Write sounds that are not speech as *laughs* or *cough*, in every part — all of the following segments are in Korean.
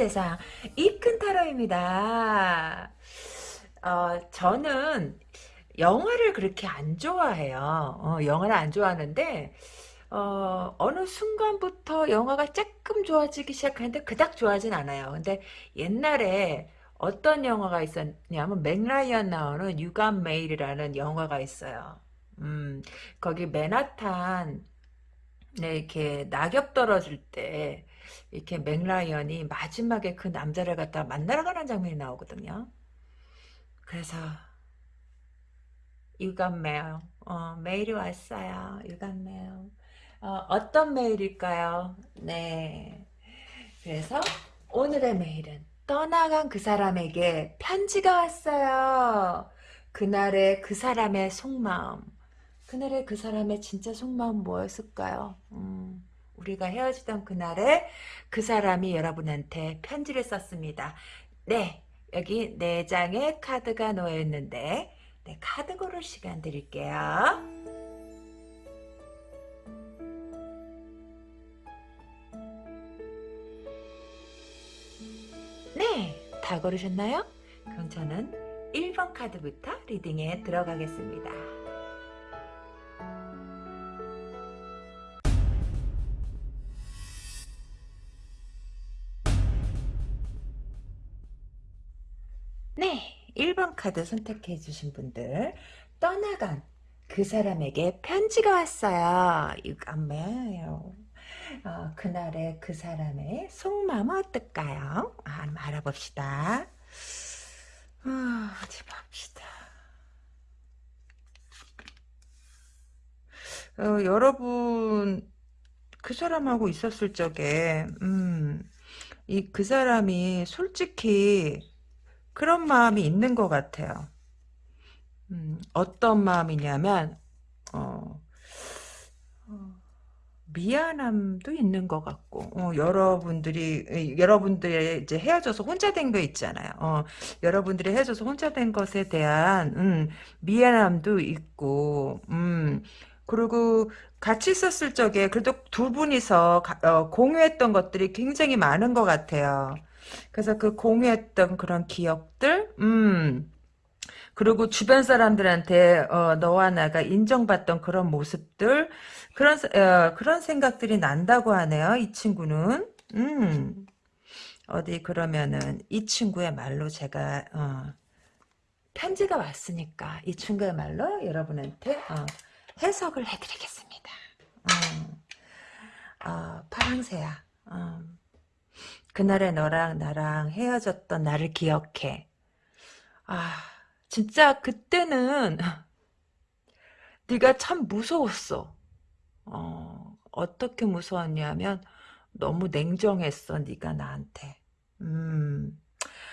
세상, 이큰 타로입니다. 어, 저는 영화를 그렇게 안 좋아해요. 어, 영화를 안 좋아하는데, 어, 어느 순간부터 영화가 조금 좋아지기 시작하는데 그닥 좋아하진 않아요. 근데 옛날에 어떤 영화가 있었냐면 맥라이언 나오는 유감 메일이라는 영화가 있어요. 음, 거기 맨하탄 네, 이렇게 낙엽 떨어질 때 이렇게 멕 라이언이 마지막에 그 남자를 갖다 만나러 가는 장면이 나오거든요. 그래서 You've Got Mail, 어, 메일이 왔어요. You've Got Mail. 어, 어떤 메일일까요? 네. 그래서 오늘의 메일은 떠나간 그 사람에게 편지가 왔어요. 그날의 그 사람의 속마음. 그날의 그 사람의 진짜 속마음 뭐였을까요? 음, 우리가 헤어지던 그날에 그 사람이 여러분한테 편지를 썼습니다. 네, 여기 네 장의 카드가 놓여 있는데 네, 카드 고를 시간 드릴게요. 네, 다 고르셨나요? 그럼 저는 1번 카드부터 리딩에 들어가겠습니다. 1번 카드 선택해 주신 분들 떠나간 그 사람에게 편지가 왔어요. 유감매요. 어, 그날의 그 사람의 속마음은 어떨까요? 아, 알아봅시다. 아, 어디 봅시다. 어, 여러분 그 사람하고 있었을 적에 음, 이 그 사람이 솔직히 그런 마음이 있는 것 같아요. 음, 어떤 마음이냐면 어, 어, 미안함도 있는 것 같고 어, 여러분들이 여러분들이 이제 헤어져서 혼자 된 거 있잖아요. 어, 여러분들이 헤어져서 혼자 된 것에 대한 음, 미안함도 있고 음, 그리고 같이 있었을 적에 그래도 두 분이서 가, 어, 공유했던 것들이 굉장히 많은 것 같아요. 그래서 그 공유했던 그런 기억들, 음, 그리고 주변 사람들한테 어, 너와 나가 인정받던 그런 모습들, 그런 어, 그런 생각들이 난다고 하네요. 이 친구는, 음, 어디 그러면은 이 친구의 말로 제가 어, 편지가 왔으니까 이 친구의 말로 여러분한테 어, 해석을 해드리겠습니다. 어, 어, 파랑새야. 어, 그날의 너랑 나랑 헤어졌던 나를 기억해. 아, 진짜 그때는 *laughs* 네가 참 무서웠어. 어, 어떻게 무서웠냐면 너무 냉정했어, 네가 나한테. 음,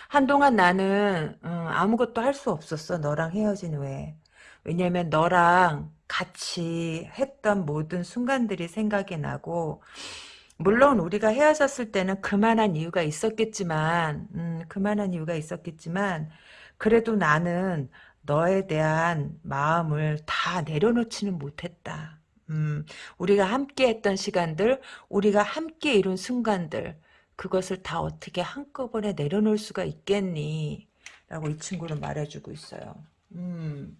한동안 나는 음, 아무것도 할 수 없었어, 너랑 헤어진 후에. 왜냐면 너랑 같이 했던 모든 순간들이 생각이 나고 물론 우리가 헤어졌을 때는 그만한 이유가 있었겠지만 음, 그만한 이유가 있었겠지만 그래도 나는 너에 대한 마음을 다 내려놓지는 못했다. 음, 우리가 함께 했던 시간들, 우리가 함께 이룬 순간들, 그것을 다 어떻게 한꺼번에 내려놓을 수가 있겠니? 라고 이 친구는 말해주고 있어요. 음.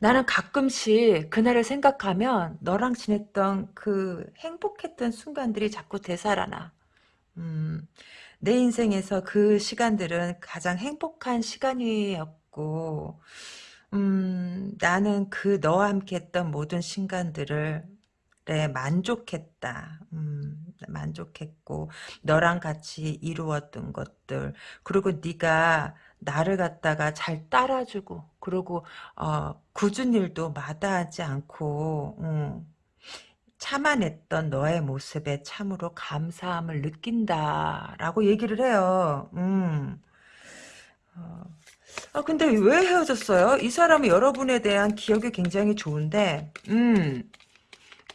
나는 가끔씩 그날을 생각하면 너랑 지냈던 그 행복했던 순간들이 자꾸 되살아나. 음, 내 인생에서 그 시간들은 가장 행복한 시간이었고, 음, 나는 그 너와 함께 했던 모든 순간들을 네, 만족했다. 음, 만족했고 너랑 같이 이루었던 것들 그리고 네가 나를 갖다가 잘 따라주고 그리고 어, 굳은 일도 마다하지 않고 음, 참아냈던 너의 모습에 참으로 감사함을 느낀다라고 얘기를 해요. 음. 어. 아 근데 왜 헤어졌어요? 이 사람은 여러분에 대한 기억이 굉장히 좋은데 음.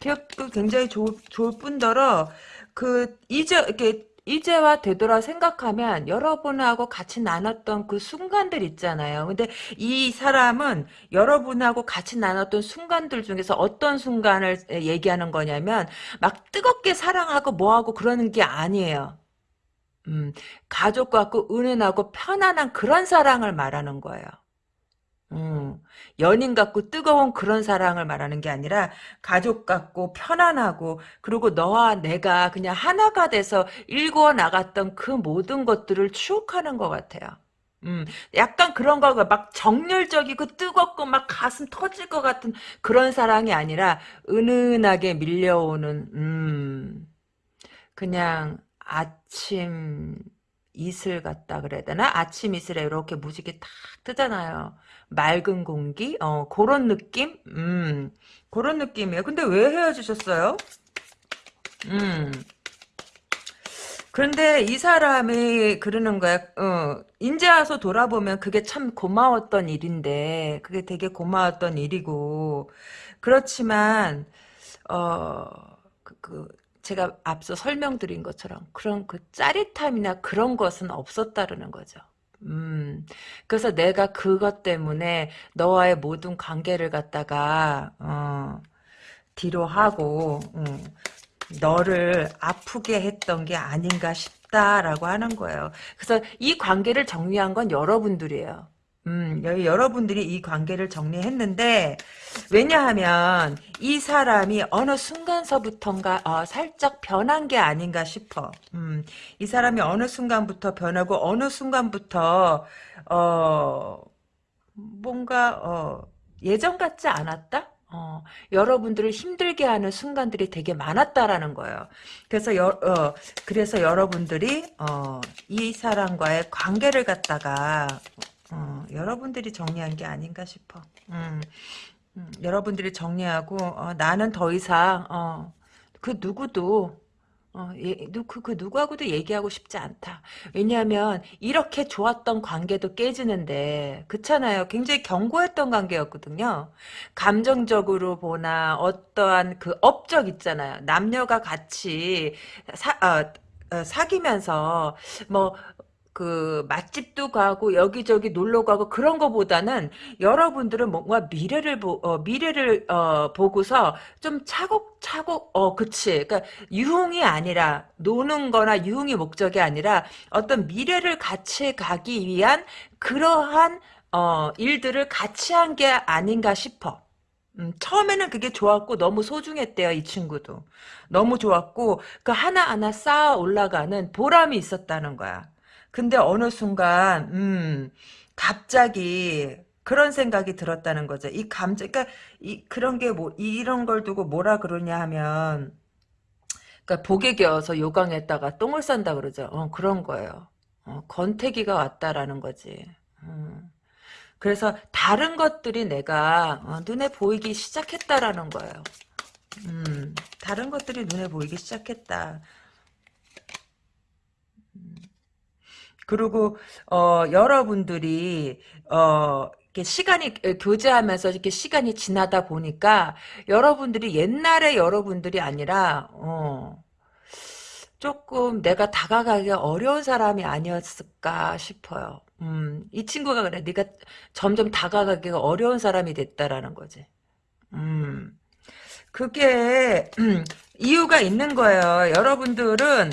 기억도 굉장히 좋, 좋을 뿐더러 그 이제 이렇게 이제와 되돌아 생각하면 여러분하고 같이 나눴던 그 순간들 있잖아요. 근데 이 사람은 여러분하고 같이 나눴던 순간들 중에서 어떤 순간을 얘기하는 거냐면 막 뜨겁게 사랑하고 뭐하고 그러는 게 아니에요. 음, 가족 같고 은은하고 편안한 그런 사랑을 말하는 거예요. 음, 연인 같고 뜨거운 그런 사랑을 말하는 게 아니라 가족 같고 편안하고 그리고 너와 내가 그냥 하나가 돼서 일구어 나갔던 그 모든 것들을 추억하는 것 같아요. 음, 약간 그런 거, 막 정열적이고 뜨겁고 막 가슴 터질 것 같은 그런 사랑이 아니라 은은하게 밀려오는, 음, 그냥 아침 이슬 같다 그래야 되나? 아침 이슬에 이렇게 무지개 탁 뜨잖아요. 맑은 공기? 어, 그런 느낌? 음, 그런 느낌이에요. 근데 왜 헤어지셨어요? 음. 그런데 이 사람이 그러는 거야. 어, 인제 와서 돌아보면 그게 참 고마웠던 일인데, 그게 되게 고마웠던 일이고, 그렇지만, 어, 그, 그 제가 앞서 설명드린 것처럼 그런 그 짜릿함이나 그런 것은 없었다라는 거죠. 음, 그래서 내가 그것 때문에 너와의 모든 관계를 갖다가, 어, 뒤로 하고, 음, 너를 아프게 했던 게 아닌가 싶다라고 하는 거예요. 그래서 이 관계를 정리한 건 여러분들이에요. 음, 여러분들이 이 관계를 정리했는데 왜냐하면 이 사람이 어느 순간서부턴가 어, 살짝 변한 게 아닌가 싶어. 음, 이 사람이 어느 순간부터 변하고 어느 순간부터 어, 뭔가 어, 예전 같지 않았다? 어, 여러분들을 힘들게 하는 순간들이 되게 많았다라는 거예요. 그래서 여, 어, 그래서 여러분들이 어, 이 사람과의 관계를 갖다가 어, 여러분들이 정리한 게 아닌가 싶어. 음, 음, 여러분들이 정리하고 어, 나는 더 이상 어, 그 누구도 어, 예, 그, 그 누구하고도 얘기하고 싶지 않다. 왜냐하면 이렇게 좋았던 관계도 깨지는데 그렇잖아요. 굉장히 견고했던 관계였거든요. 감정적으로 보나 어떠한 그 업적 있잖아요. 남녀가 같이 사, 어, 어, 사귀면서 뭐 그 맛집도 가고 여기저기 놀러 가고 그런 거보다는 여러분들은 뭔가 미래를 보 어, 미래를 어, 보고서 좀 차곡차곡 어 그치. 그러니까 유흥이 아니라 노는 거나 유흥이 목적이 아니라 어떤 미래를 같이 가기 위한 그러한 어 일들을 같이 한 게 아닌가 싶어. 음, 처음에는 그게 좋았고 너무 소중했대요 이 친구도. 너무 좋았고 그 하나하나 쌓아 올라가는 보람이 있었다는 거야 근데 어느 순간 음 갑자기 그런 생각이 들었다는 거죠. 이 감정, 그러니까 이 그런 게 뭐 이런 걸 두고 뭐라 그러냐 하면, 그러니까 복에 겨워서 요강했다가 똥을 싼다 그러죠. 어, 그런 거예요. 어, 권태기가 왔다라는 거지. 음. 그래서 다른 것들이 내가 어, 눈에 보이기 시작했다라는 거예요. 음, 다른 것들이 눈에 보이기 시작했다. 그리고 어, 여러분들이 어, 이렇게 시간이 교제하면서 이렇게 시간이 지나다 보니까 여러분들이 옛날에 여러분들이 아니라 어, 조금 내가 다가가기 어려운 사람이 아니었을까 싶어요. 음, 이 친구가 그래. 네가 점점 다가가기가 어려운 사람이 됐다라는 거지. 음, 그게 음, *clears throat* 이유가 있는 거예요. 여러분들은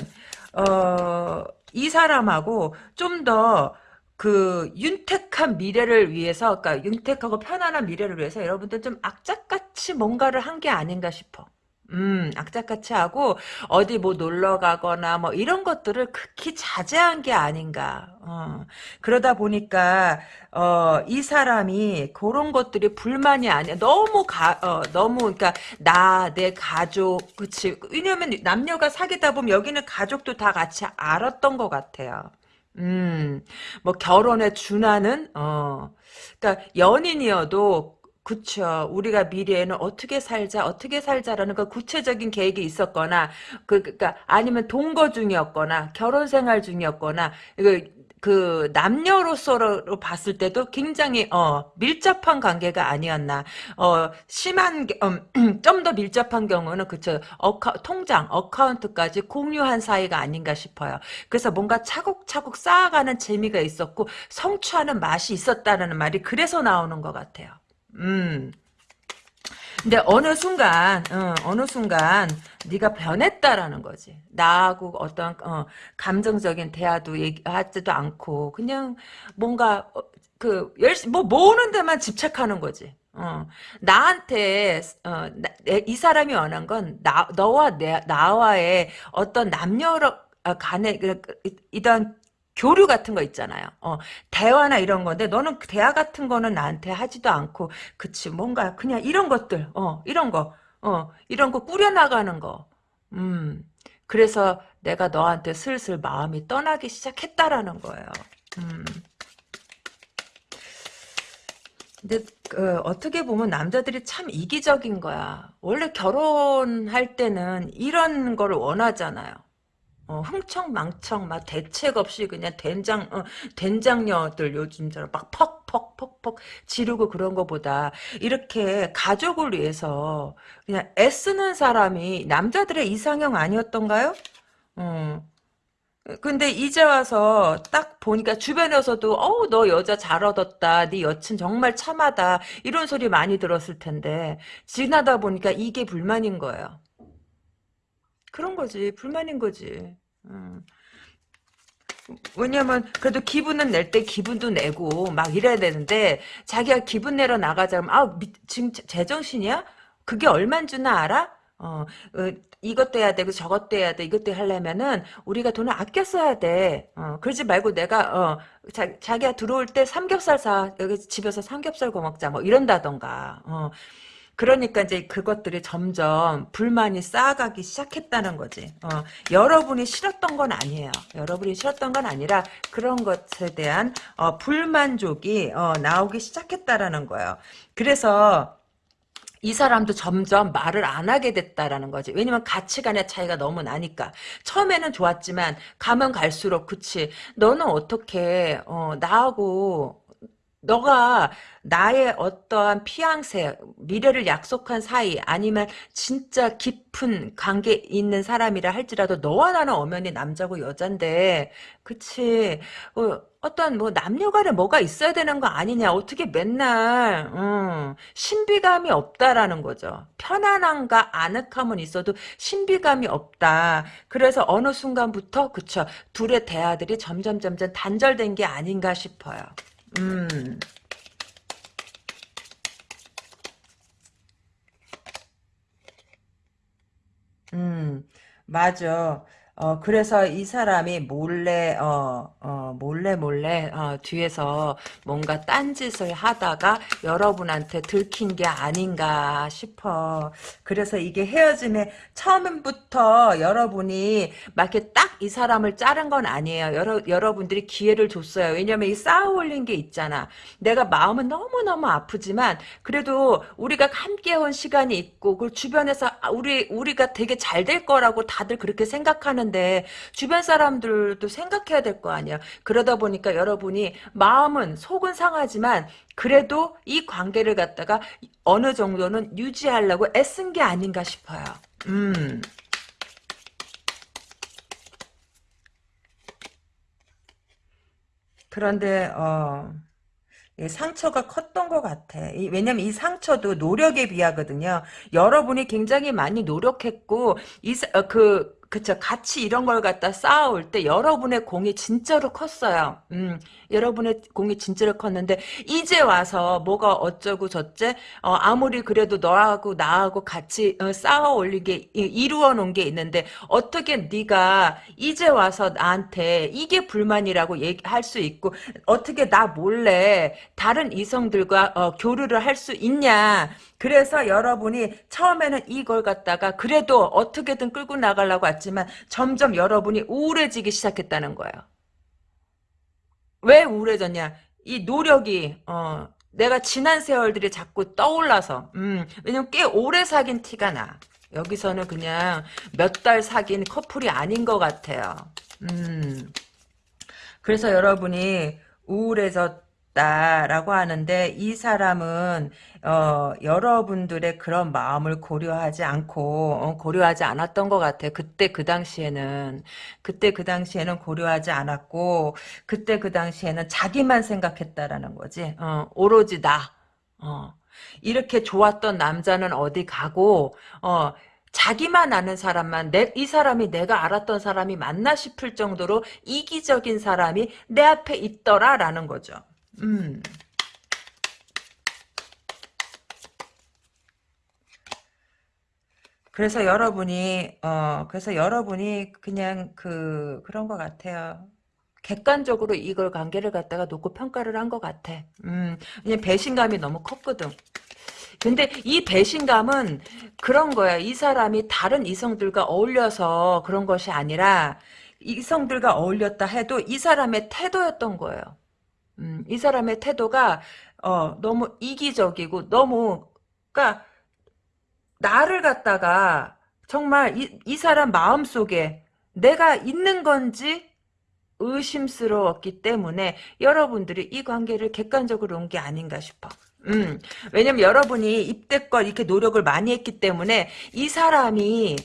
어, 이 사람하고 좀더 그 윤택한 미래를 위해서 그러니까 윤택하고 편안한 미래를 위해서 여러분들 좀 악착같이 뭔가를 한 게 아닌가 싶어. 음, 악착같이 하고 어디 뭐 놀러 가거나 뭐 이런 것들을 극히 자제한 게 아닌가. 어. 그러다 보니까 어, 이 사람이 그런 것들이 불만이 아니야. 너무 가 어, 너무 그러니까 나, 내 가족 그치 왜냐면 남녀가 사귀다 보면 여기는 가족도 다 같이 알았던 것 같아요. 음, 뭐 결혼에 준하는 어, 그러니까 연인이어도 그쵸. 우리가 미래에는 어떻게 살자, 어떻게 살자라는 그 구체적인 계획이 있었거나, 그, 그니까, 아니면 동거 중이었거나, 결혼 생활 중이었거나, 이거, 그 남녀로서로 봤을 때도 굉장히 어 밀접한 관계가 아니었나. 어 심한 음, *clears throat* 좀 더 밀접한 경우는 그쵸. 어카, 통장 어카운트까지 공유한 사이가 아닌가 싶어요. 그래서 뭔가 차곡차곡 쌓아가는 재미가 있었고 성취하는 맛이 있었다는 말이 그래서 나오는 것 같아요 음 근데 어느 순간 어, 느 순간 네가 변했다라는 거지. 나하고 어떤 어, 감정적인 대화도 얘기하지도 않고 그냥 뭔가 어, 그 열심히 뭐 모으는 데만 집착하는 거지. 어, 나한테 어, 나, 이 사람이 원한 건 나, 너와 내, 나와의 어떤 남녀 간의 그, 그, 이런 교류 같은 거 있잖아요. 어, 대화나 이런 건데 너는 대화 같은 거는 나한테 하지도 않고 그치 뭔가 그냥 이런 것들 어 이런 거 어, 이런 거 꾸려나가는 거. 음. 그래서 내가 너한테 슬슬 마음이 떠나기 시작했다라는 거예요. 음. 근데 그, 어떻게 보면 남자들이 참 이기적인 거야. 원래 결혼할 때는 이런 거를 원하잖아요. 어, 흥청망청 막 대책 없이 그냥 된장 어, 된장녀들 요즘처럼 막 퍽퍽퍽퍽 지르고 그런 거보다 이렇게 가족을 위해서 그냥 애쓰는 사람이 남자들의 이상형 아니었던가요? 어. 근데 이제 와서 딱 보니까 주변에서도 어우 너 여자 잘 얻었다 네 여친 정말 참하다 이런 소리 많이 들었을 텐데 지나다 보니까 이게 불만인 거예요. 그런 거지. 불만인 거지. 음. 왜냐면 그래도 기분은 낼 때 기분도 내고 막 이래야 되는데 자기가 기분 내러 나가자면 아 미, 지금 제정신이야? 그게 얼만 주나 알아? 어, 어, 이것도 해야 되고 저것도 해야 돼 이것도 하려면은 우리가 돈을 아껴 써야 돼 어, 그러지 말고 내가 어, 자, 자기가 들어올 때 삼겹살 사 여기 집에서 삼겹살 구워 먹자 뭐 이런다던가 어, 그러니까 이제 그것들이 점점 불만이 쌓아가기 시작했다는 거지. 어, 여러분이 싫었던 건 아니에요. 여러분이 싫었던 건 아니라 그런 것에 대한 어, 불만족이 어, 나오기 시작했다라는 거예요. 그래서 이 사람도 점점 말을 안 하게 됐다라는 거지. 왜냐면 가치관의 차이가 너무 나니까. 처음에는 좋았지만 가면 갈수록 그치. 너는 어떻게 어, 나하고 너가 나의 어떠한 피앙새, 미래를 약속한 사이, 아니면 진짜 깊은 관계 있는 사람이라 할지라도 너와 나는 엄연히 남자고 여잔데, 그치. 어, 어떤 뭐 남녀간에 뭐가 있어야 되는 거 아니냐. 어떻게 맨날, 음, 신비감이 없다라는 거죠. 편안함과 아늑함은 있어도 신비감이 없다. 그래서 어느 순간부터, 그쵸. 둘의 대화들이 점점 점점 단절된 게 아닌가 싶어요. 음. 음, 맞아. 어, 그래서 이 사람이 몰래, 어, 어, 몰래 몰래, 어, 뒤에서 뭔가 딴짓을 하다가 여러분한테 들킨 게 아닌가 싶어. 그래서 이게 헤어짐에 처음부터 여러분이 막 이렇게 딱 이 사람을 자른 건 아니에요. 여러, 여러분들이 기회를 줬어요. 왜냐면 이 쌓아 올린 게 있잖아. 내가 마음은 너무너무 아프지만, 그래도 우리가 함께 온 시간이 있고, 그 주변에서 우리, 우리가 되게 잘 될 거라고 다들 그렇게 생각하는 하는데 주변 사람들도 생각해야 될 거 아니야. 그러다 보니까 여러분이 마음은 속은 상하지만 그래도 이 관계를 갖다가 어느 정도는 유지하려고 애쓴 게 아닌가 싶어요. 음. 그런데 어 상처가 컸던 것 같아. 왜냐면 이 상처도 노력에 비하거든요. 여러분이 굉장히 많이 노력했고, 이, 어, 그, 그쵸. 같이 이런 걸 갖다 쌓아올 때 여러분의 공이 진짜로 컸어요. 음, 여러분의 공이 진짜로 컸는데 이제 와서 뭐가 어쩌고 저째 어, 아무리 그래도 너하고 나하고 같이 어, 쌓아 올리게 이루어 놓은 게 있는데 어떻게 네가 이제 와서 나한테 이게 불만이라고 얘기할 수 있고 어떻게 나 몰래 다른 이성들과 어, 교류를 할 수 있냐 그래서 여러분이 처음에는 이걸 갖다가 그래도 어떻게든 끌고 나가려고 했지만 점점 여러분이 우울해지기 시작했다는 거예요. 왜 우울해졌냐? 이 노력이 어 내가 지난 세월들이 자꾸 떠올라서 음 왜냐면 꽤 오래 사귄 티가 나. 여기서는 그냥 몇 달 사귄 커플이 아닌 것 같아요. 음. 그래서 여러분이 우울해 졌다라고 하는데 이 사람은 어, 여러분들의 그런 마음을 고려하지 않고 어, 고려하지 않았던 것 같아요. 그때 그 당시에는 그때 그 당시에는 고려하지 않았고 그때 그 당시에는 자기만 생각했다라는 거지. 어, 오로지 나. 어. 이렇게 좋았던 남자는 어디 가고 어, 자기만 아는 사람만 내, 이 사람이 내가 알았던 사람이 맞나 싶을 정도로 이기적인 사람이 내 앞에 있더라라는 거죠. 음. 그래서 여러분이 어 그래서 여러분이 그냥 그 그런 것 같아요. 객관적으로 이걸 관계를 갖다가 놓고 평가를 한 것 같아. 음, 그냥 배신감이 너무 컸거든. 근데 이 배신감은 그런 거야. 이 사람이 다른 이성들과 어울려서 그런 것이 아니라 이성들과 어울렸다 해도 이 사람의 태도였던 거예요. 음, 이 사람의 태도가 어, 너무 이기적이고 너무 그러니까 나를 갖다가 정말 이, 이 사람 마음속에 내가 있는 건지 의심스러웠기 때문에 여러분들이 이 관계를 객관적으로 온 게 아닌가 싶어. 음, 왜냐면 여러분이 입대껏 이렇게 노력을 많이 했기 때문에 이 사람이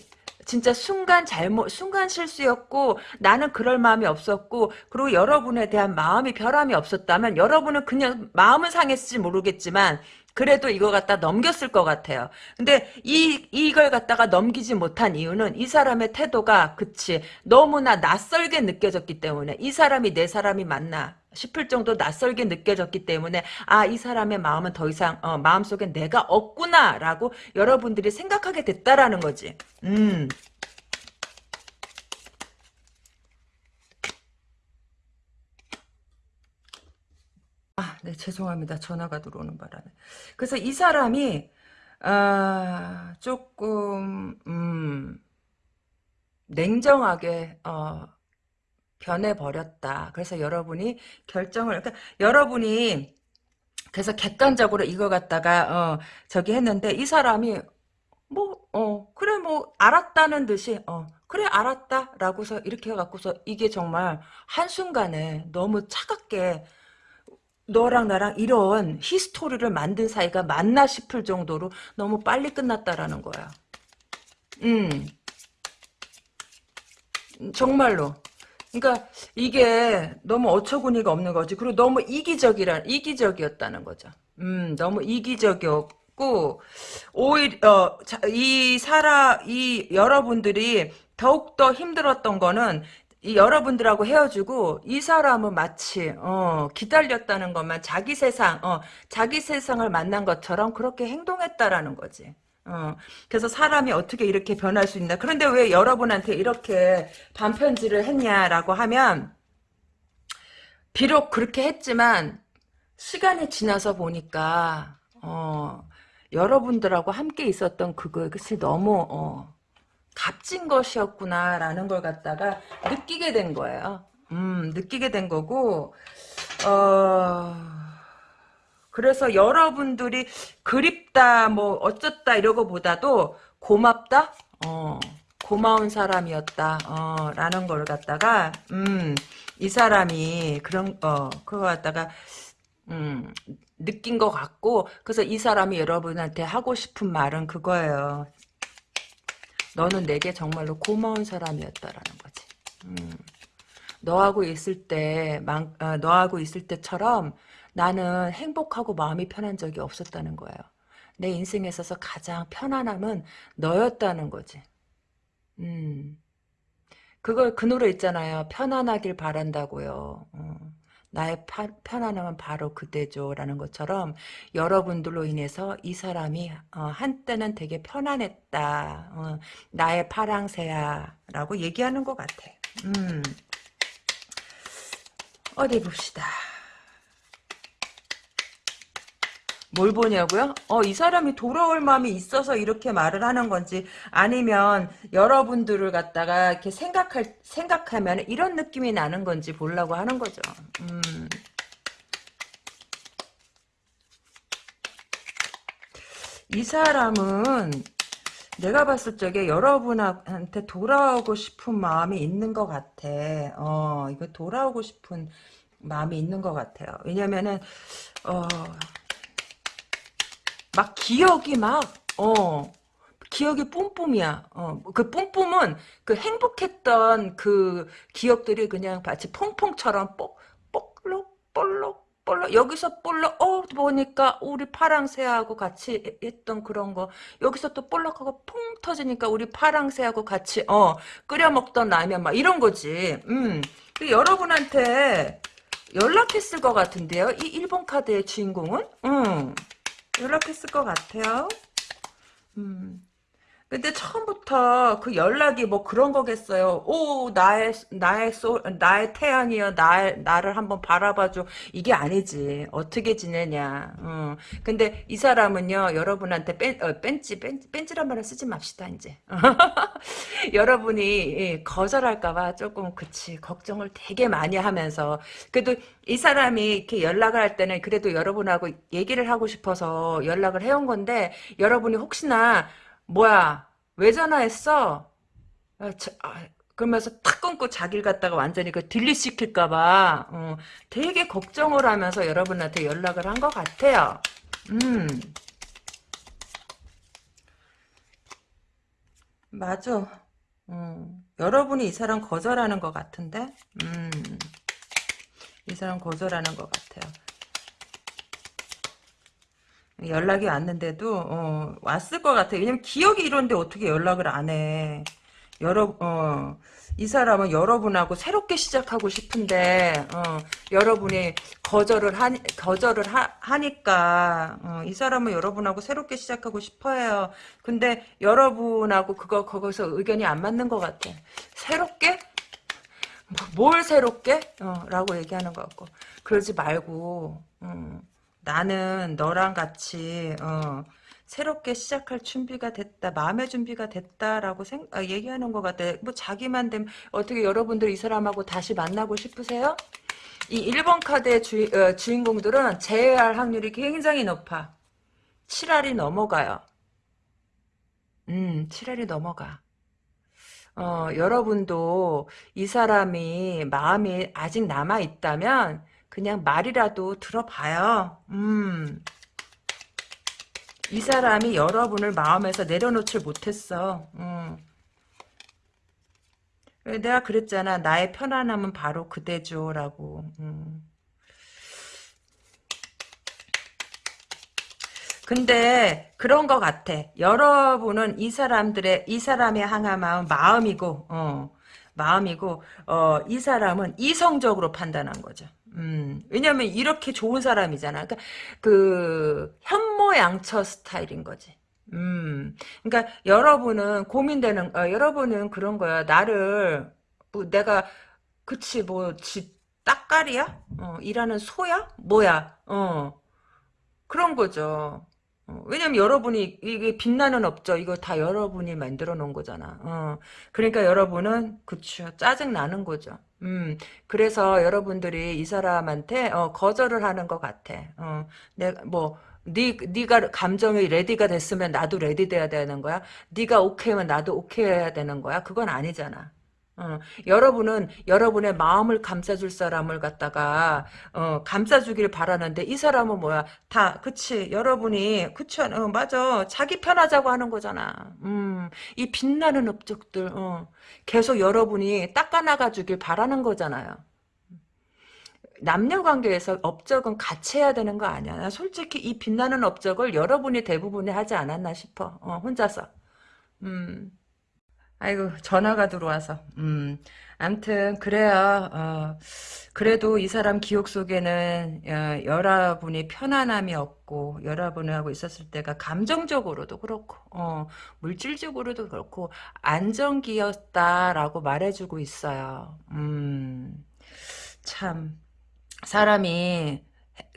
진짜 순간 잘못, 순간 실수였고 나는 그럴 마음이 없었고 그리고 여러분에 대한 마음이 변함이 없었다면 여러분은 그냥 마음은 상했을지 모르겠지만 그래도 이거 갖다 넘겼을 것 같아요. 근데 이 이걸 갖다가 넘기지 못한 이유는 이 사람의 태도가 그치 너무나 낯설게 느껴졌기 때문에 이 사람이 내 사람이 맞나 싶을 정도 낯설게 느껴졌기 때문에 아 이 사람의 마음은 더 이상 어, 마음속에 내가 없구나라고 여러분들이 생각하게 됐다라는 거지. 음. 네, 죄송합니다. 전화가 들어오는 바람에. 그래서 이 사람이, 아, 조금, 음, 냉정하게, 어, 변해버렸다. 그래서 여러분이 결정을, 그러니까 여러분이, 그래서 객관적으로 이거 갖다가, 어, 저기 했는데, 이 사람이, 뭐, 어, 그래, 뭐, 알았다는 듯이, 어, 그래, 알았다. 라고서 이렇게 해갖고서 이게 정말 한순간에 너무 차갑게, 너랑 나랑 이런 히스토리를 만든 사이가 맞나 싶을 정도로 너무 빨리 끝났다라는 거야. 음. 정말로. 그러니까 이게 너무 어처구니가 없는 거지. 그리고 너무 이기적이란 이기적이었다는 거죠. 음, 너무 이기적이었고 오히려 어, 이 사람 이 여러분들이 더욱 더 힘들었던 거는 이 여러분들하고 헤어지고 이 사람은 마치 어, 기다렸다는 것만 자기 세상 어, 자기 세상을 만난 것처럼 그렇게 행동했다라는 거지. 어, 그래서 사람이 어떻게 이렇게 변할 수 있나. 그런데 왜 여러분한테 이렇게 반편지를 했냐라고 하면 비록 그렇게 했지만 시간이 지나서 보니까 어, 여러분들하고 함께 있었던 그것이 너무 어, 값진 것이었구나라는 걸 갖다가 느끼게 된 거예요. 음, 느끼게 된 거고, 어, 그래서 여러분들이 그립다, 뭐, 어쩌다, 이러고 보다도 고맙다? 어, 고마운 사람이었다, 어, 라는 걸 갖다가, 음, 이 사람이 그런, 어, 그거 갖다가, 음, 느낀 것 같고, 그래서 이 사람이 여러분한테 하고 싶은 말은 그거예요. 너는 내게 정말로 고마운 사람이었다라는 거지. 음. 너하고 있을 때, 만, 어, 너하고 있을 때처럼 나는 행복하고 마음이 편한 적이 없었다는 거예요. 내 인생에 있어서 가장 편안함은 너였다는 거지. 음. 그걸 그 노래 있잖아요. 편안하길 바란다고요. 어. 나의 파, 편안함은 바로 그대죠. 라는 것처럼 여러분들로 인해서 이 사람이 어, 한때는 되게 편안했다. 어, 나의 파랑새야. 라고 얘기하는 것 같아. 음. 어디 봅시다. 뭘 보냐고요? 어, 이 사람이 돌아올 마음이 있어서 이렇게 말을 하는 건지, 아니면 여러분들을 갖다가 이렇게 생각할, 생각하면 이런 느낌이 나는 건지 보려고 하는 거죠. 음. 이 사람은 내가 봤을 적에 여러분한테 돌아오고 싶은 마음이 있는 것 같아. 어, 이거 돌아오고 싶은 마음이 있는 것 같아요. 왜냐면은, 어, 막 기억이 막, 어, 기억이 뿜뿜이야. 어, 그 뿜뿜은 그 행복했던 그 기억들이 그냥 마치 퐁퐁처럼 뽀, 볼록, 볼록, 볼록, 여기서 볼록, 어, 보니까 우리 파랑새하고 같이 했던 그런 거, 여기서 또 볼록하고 퐁 터지니까 우리 파랑새하고 같이, 어, 끓여 먹던 라면 막 이런 거지. 음. 그 여러분한테 연락했을 것 같은데요. 이 일본 카드의 주인공은? 음. 연락했을 것 같아요. 음. 근데 처음부터 그 연락이 뭐 그런 거겠어요. 오, 나의, 나의 소, 나의 태양이여, 나, 나를 한번 바라봐줘. 이게 아니지. 어떻게 지내냐. 어. 근데 이 사람은요, 여러분한테 뺀, 어, 뺀지, 뺀, 뺀지란 말을 쓰지 맙시다, 이제. *laughs* 여러분이 예, 거절할까봐 조금, 그치, 걱정을 되게 많이 하면서. 그래도 이 사람이 이렇게 연락을 할 때는 그래도 여러분하고 얘기를 하고 싶어서 연락을 해온 건데, 여러분이 혹시나 뭐야 왜 전화했어? 아, 저, 아, 그러면서 탁 끊고 자기를 갖다가 완전히 그 딜리시킬까봐 어, 되게 걱정을 하면서 여러분한테 연락을 한 것 같아요. 음. 맞아. 음, 여러분이 이 사람 거절하는 것 같은데? 음, 이 사람 거절하는 것 같아요. 연락이 왔는데도 어, 왔을 것 같아. 왜냐면 기억이 이런데 어떻게 연락을 안 해. 여러 어, 이 사람은 여러분하고 새롭게 시작하고 싶은데 어, 여러분이 거절을 하 거절을 하, 니까 어, 이 사람은 여러분하고 새롭게 시작하고 싶어해요. 근데 여러분하고 그거 거기서 의견이 안 맞는 것 같아. 새롭게 뭐, 뭘 새롭게? 어, 라고 얘기하는 것 같고 그러지 말고 음. 나는 너랑 같이 어, 새롭게 시작할 준비가 됐다. 마음의 준비가 됐다라고 생, 아, 얘기하는 것 같아. 뭐 자기만 되면 어떻게 여러분들 이 사람하고 다시 만나고 싶으세요? 이 1번 카드의 주, 어, 주인공들은 재회할 확률이 굉장히 높아. 7알이 넘어가요. 음, 7알이 넘어가. 어, 여러분도 이 사람이 마음이 아직 남아있다면 그냥 말이라도 들어봐요. 음. 이 사람이 여러분을 마음에서 내려놓질 못했어. 음. 내가 그랬잖아. 나의 편안함은 바로 그대죠. 라고. 음. 근데 그런 것 같아. 여러분은 이 사람들의 이 사람의 향한 마음 마음이고 어, 마음이고 어, 이 사람은 이성적으로 판단한 거죠. 음, 왜냐면 이렇게 좋은 사람이잖아. 그러니까 그 현모양처 스타일인 거지. 음, 그러니까 여러분은 고민되는, 어, 여러분은 그런 거야. 나를 뭐 내가 그치 뭐지 딱깔이야? 어, 일하는 소야? 뭐야? 어, 그런 거죠. 어, 왜냐면 여러분이 이게 빛나는 업적 이거 다 여러분이 만들어 놓은 거잖아. 어, 그러니까 여러분은 그쵸 짜증 나는 거죠. 음, 그래서 여러분들이 이 사람한테 어, 거절을 하는 것 같아. 어, 내가 뭐 네, 네가 감정이 ready가 됐으면 나도 ready 돼야 되는 거야. 네가 오케이면 나도 오케이 해야 되는 거야. 그건 아니잖아. 어, 여러분은 여러분의 마음을 감싸줄 사람을 갖다가 어, 감싸주길 바라는데 이 사람은 뭐야? 다 그치? 여러분이 그치 어, 맞아. 자기 편하자고 하는 거잖아. 음, 이 빛나는 업적들 어, 계속 여러분이 닦아나가 주길 바라는 거잖아요. 남녀 관계에서 업적은 같이 해야 되는 거 아니야? 솔직히 이 빛나는 업적을 여러분이 대부분이 하지 않았나 싶어. 어, 혼자서. 음. 아이고 전화가 들어와서. 음 암튼 그래요. 어, 그래도 이 사람 기억 속에는 어, 여러분이 편안함이 없고 여러분하고 있었을 때가 감정적으로도 그렇고 어, 물질적으로도 그렇고 안정기였다라고 말해주고 있어요. 음 참 사람이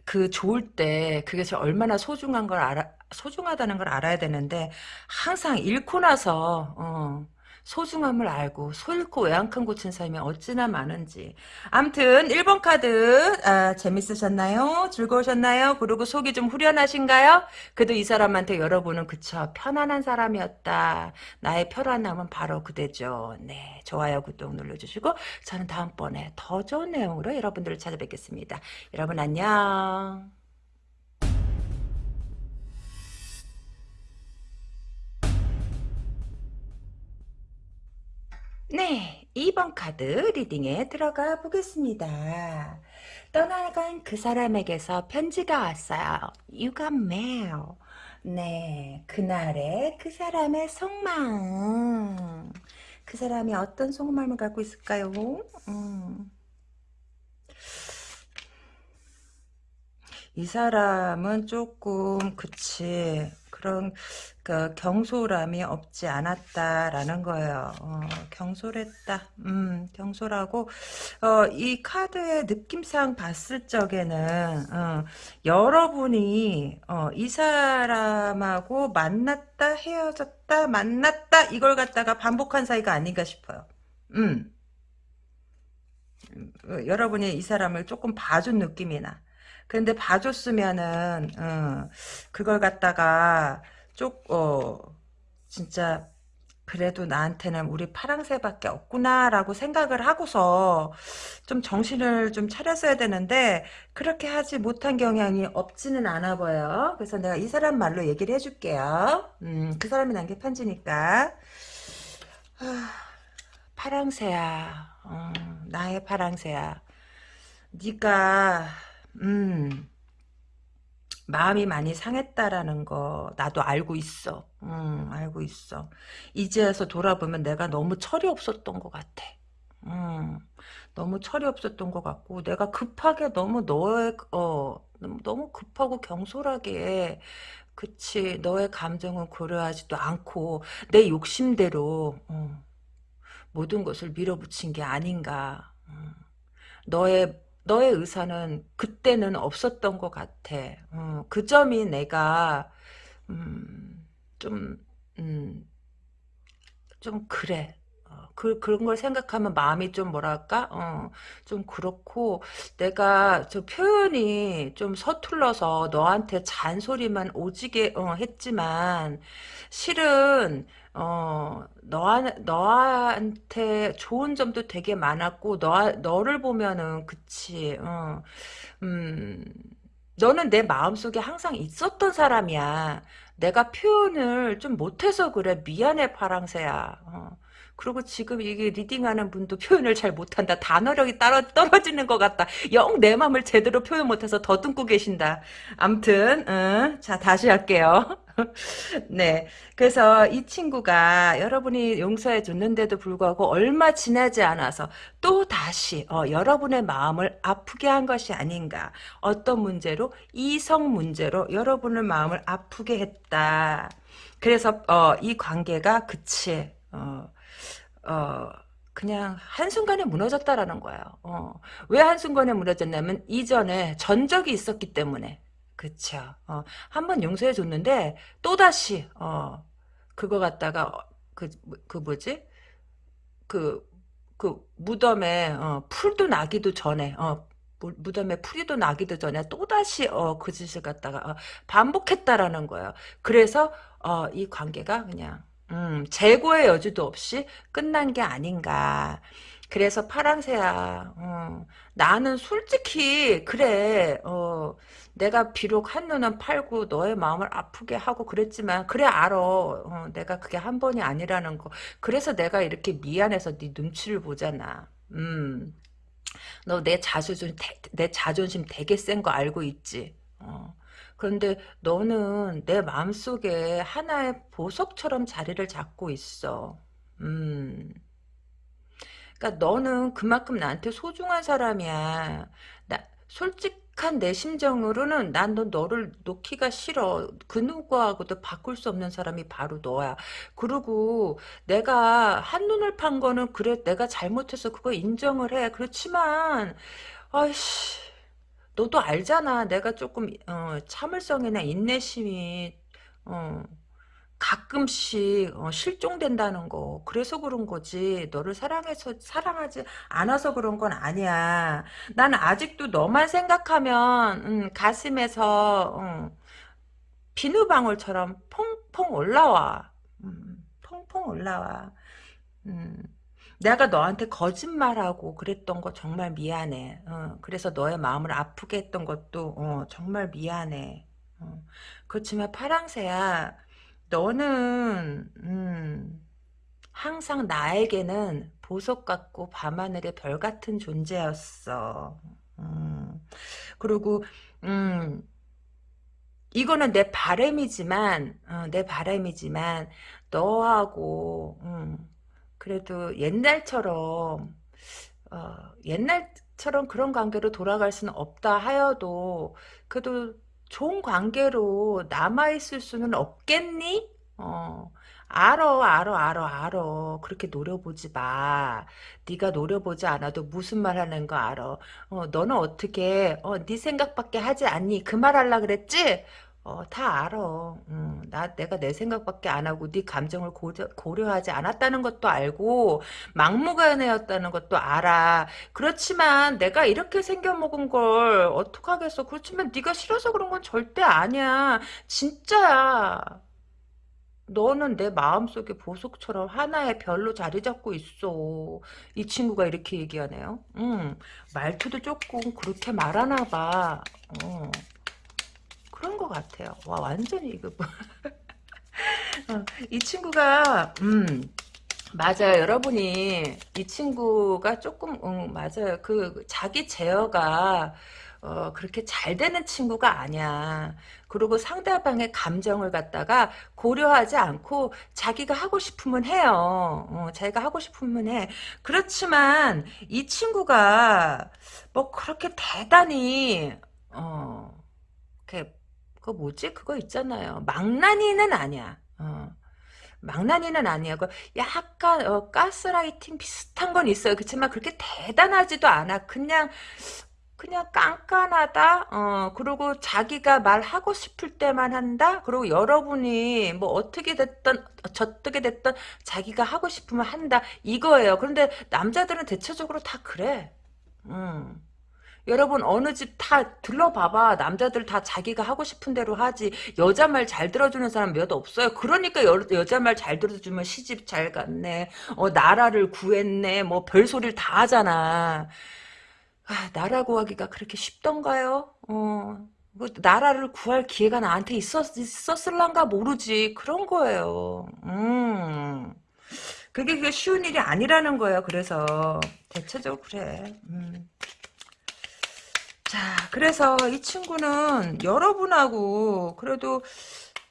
그 좋을 때 그게 얼마나 소중한 걸 알아 소중하다는 걸 알아야 되는데 항상 잃고 나서 어, 소중함을 알고 소 잃고 외양간 고친 사람이 어찌나 많은지 암튼 1번 카드 아, 재밌으셨나요? 즐거우셨나요? 그리고 속이 좀 후련하신가요? 그래도 이 사람한테 여러분은 그쵸 편안한 사람이었다 나의 편안함은 바로 그대죠 네 좋아요 구독 눌러주시고 저는 다음번에 더 좋은 내용으로 여러분들을 찾아뵙겠습니다 여러분 안녕 네, 2번 카드 리딩에 들어가 보겠습니다. 떠나간 그 사람에게서 편지가 왔어요. You got mail. 네, 그날의 그 사람의 속마음. 그 사람이 어떤 속마음을 갖고 있을까요? 음. 이 사람은 조금 그치 그런 그 경솔함이 없지 않았다라는 거예요. 어, 경솔했다. 음, 경솔하고 어, 이 카드의 느낌상 봤을 적에는 어, 여러분이 어, 이 사람하고 만났다 헤어졌다 만났다 이걸 갖다가 반복한 사이가 아닌가 싶어요. 음. 어, 여러분이 이 사람을 조금 봐준 느낌이 나. 근데 봐줬으면은 어, 그걸 갖다가 쪽어 진짜 그래도 나한테는 우리 파랑새밖에 없구나라고 생각을 하고서 좀 정신을 좀 차렸어야 되는데 그렇게 하지 못한 경향이 없지는 않아 보여요. 그래서 내가 이 사람 말로 얘기를 해줄게요. 음, 그 사람이 난게 편지니까. 아, 파랑새야. 어, 나의 파랑새야. 네가 음, 마음이 많이 상했다라는 거 나도 알고 있어. 음, 알고 있어. 이제서 돌아보면 내가 너무 철이 없었던 것 같아. 음, 너무 철이 없었던 것 같고 내가 급하게 너무 너의 어 너무 급하고 경솔하게 그치 너의 감정은 고려하지도 않고 내 욕심대로 어, 모든 것을 밀어붙인 게 아닌가. 음, 너의 너의 의사는 그때는 없었던 것 같아. 어, 그 점이 내가 음, 좀, 음, 좀 그래. 어, 그, 그런 걸 생각하면 마음이 좀 뭐랄까, 어, 좀 그렇고, 내가 저 표현이 좀 서툴러서 너한테 잔소리만 오지게, 어, 했지만, 실은, 어, 너, 너한테 좋은 점도 되게 많았고, 너, 너를 보면은, 그치, 어, 음, 너는 내 마음속에 항상 있었던 사람이야. 내가 표현을 좀 못해서 그래. 미안해, 파랑새야. 어. 그리고 지금 이게 리딩하는 분도 *laughs* 표현을 잘 못한다. 단어력이 따로 떨어지는 것 같다. 영 내 마음을 제대로 표현 못해서 더듬고 계신다. 암튼, 응. 자, 다시 할게요. *laughs* 네. 그래서 이 친구가 여러분이 용서해 줬는데도 불구하고 얼마 지나지 않아서 또 다시 어, 여러분의 마음을 아프게 한 것이 아닌가. 어떤 문제로? 이성 문제로 여러분의 마음을 아프게 했다. 그래서 어, 이 관계가 그치. 어, 어, 그냥 한순간에 무너졌다라는 거예요. 어. 왜 한순간에 무너졌냐면 이전에 전적이 있었기 때문에. 그쵸. 어, 한 번 용서해 줬는데 또다시 어, 그거 갖다가 그, 그 뭐지? 그, 그 무덤에 어, 풀도 나기도 전에 어, 무덤에 풀이도 나기도 전에 또다시 어, 그 짓을 갖다가 어, 반복했다라는 거예요. 그래서 어, 이 관계가 그냥 음, 재고의 여지도 없이 끝난 게 아닌가. 그래서 파랑새야. 어, 나는 솔직히 그래. 어, 내가 비록 한눈은 팔고 너의 마음을 아프게 하고 그랬지만 그래 알아. 어, 내가 그게 한 번이 아니라는 거. 그래서 내가 이렇게 미안해서 네 눈치를 보잖아. 음. 너 내 자존심 내 자존심 되게 센 거 알고 있지. 어. 그런데 너는 내 마음속에 하나의 보석처럼 자리를 잡고 있어. 음. 그러니까 너는 그만큼 나한테 소중한 사람이야. 나 솔직한 내 심정으로는 난 너 너를 놓기가 싫어. 그 누구하고도 바꿀 수 없는 사람이 바로 너야. 그리고 내가 한눈을 판 거는 그래 내가 잘못해서 그거 인정을 해. 그렇지만 아이씨 너도 알잖아. 내가 조금 어, 참을성이나 인내심이 어, 가끔씩 어, 실종된다는 거. 그래서 그런 거지. 너를 사랑해서 사랑하지 않아서 그런 건 아니야. 나는 아직도 너만 생각하면 음, 가슴에서 음, 비누방울처럼 퐁퐁 올라와. 음, 퐁퐁 올라와. 음, 내가 너한테 거짓말하고 그랬던 거 정말 미안해. 어, 그래서 너의 마음을 아프게 했던 것도 어, 정말 미안해. 어, 그렇지만 파랑새야 너는 음, 항상 나에게는 보석 같고 밤하늘의 별 같은 존재였어. 음, 그리고 음, 이거는 내 바램이지만 어, 내 바램이지만 너하고 음, 그래도 옛날처럼 어, 옛날처럼 그런 관계로 돌아갈 수는 없다 하여도 그래도 좋은 관계로 남아있을 수는 없겠니? 어, 알어, 알어, 알어, 알어. 그렇게 노려보지 마. 네가 노려보지 않아도 무슨 말 하는 거 알아. 어, 너는 어떻게, 어, 네 생각밖에 하지 않니? 그 말 하려 그랬지? 어, 다 알아. 음, 나, 내가 내 생각밖에 안 하고 네 감정을 고려, 고려하지 않았다는 것도 알고 막무가내였다는 것도 알아. 그렇지만 내가 이렇게 생겨 먹은 걸 어떡하겠어. 그렇지만 네가 싫어서 그런 건 절대 아니야. 진짜야. 너는 내 마음속에 보석처럼 하나의 별로 자리 잡고 있어. 이 친구가 이렇게 얘기하네요. 음, 말투도 조금 그렇게 말하나 봐. 어. 그런 것 같아요. 와 완전히 이거 뭐. *laughs* 어, 이 친구가 음 맞아요. 여러분이 이 친구가 조금 음, 맞아요. 그 자기 제어가 어, 그렇게 잘 되는 친구가 아니야. 그리고 상대방의 감정을 갖다가 고려하지 않고 자기가 하고 싶으면 해요. 어, 자기가 하고 싶으면 해. 그렇지만 이 친구가 뭐 그렇게 대단히 어, 이렇게 그거 뭐지? 그거 있잖아요. 망나니는 아니야. 어. 망나니는 아니야. 그 약간 어, 가스라이팅 비슷한 건 있어요. 그렇지만 그렇게 대단하지도 않아. 그냥 그냥 깐깐하다. 어 그리고 자기가 말하고 싶을 때만 한다. 그리고 여러분이 뭐 어떻게 됐던 저떻게 됐던 자기가 하고 싶으면 한다. 이거예요. 그런데 남자들은 대체적으로 다 그래. 음. 여러분 어느 집 다 들러봐봐. 남자들 다 자기가 하고 싶은 대로 하지. 여자 말 잘 들어주는 사람 몇 없어요. 그러니까 여, 여자 말 잘 들어주면 시집 잘 갔네. 어 나라를 구했네. 뭐 별소리를 다 하잖아. 아, 나라 구하기가 그렇게 쉽던가요? 어 뭐, 나라를 구할 기회가 나한테 있었, 있었을란가 모르지. 그런 거예요. 음. 그게, 그게 쉬운 일이 아니라는 거예요. 그래서 대체적으로 그래. 음. 자, 그래서 이 친구는 여러분하고 그래도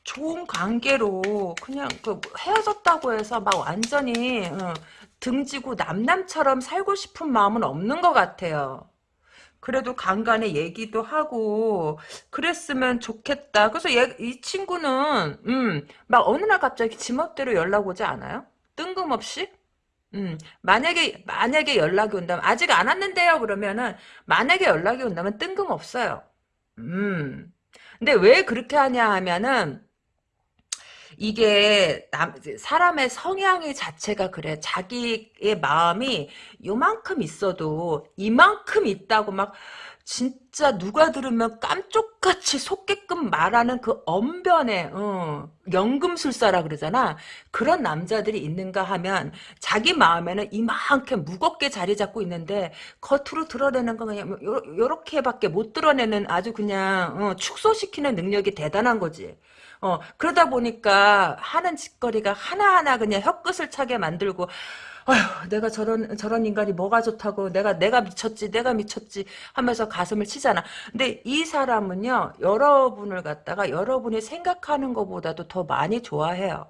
좋은 관계로 그냥 그 헤어졌다고 해서 막 완전히 어, 등지고 남남처럼 살고 싶은 마음은 없는 것 같아요. 그래도 간간에 얘기도 하고 그랬으면 좋겠다. 그래서 얘, 이 친구는 음, 막 어느 날 갑자기 지멋대로 연락 오지 않아요? 뜬금없이? 음, 만약에, 만약에 연락이 온다면, 아직 안 왔는데요, 그러면은, 만약에 연락이 온다면 뜬금없어요. 음. 근데 왜 그렇게 하냐 하면은, 이게 남, 사람의 성향이 자체가 그래. 자기의 마음이 요만큼 있어도 이만큼 있다고 막 진짜 누가 들으면 깜쪽같이 속게끔 말하는 그 언변에 어, 연금술사라 그러잖아. 그런 남자들이 있는가 하면 자기 마음에는 이만큼 무겁게 자리 잡고 있는데 겉으로 드러내는 건 그냥 요, 요렇게밖에 못 드러내는 아주 그냥 어, 축소시키는 능력이 대단한 거지. 어, 그러다 보니까 하는 짓거리가 하나하나 그냥 혀끝을 차게 만들고 아휴, 내가 저런, 저런 인간이 뭐가 좋다고, 내가, 내가 미쳤지, 내가 미쳤지 하면서 가슴을 치잖아. 근데 이 사람은요, 여러분을 갖다가 여러분이 생각하는 것보다도 더 많이 좋아해요.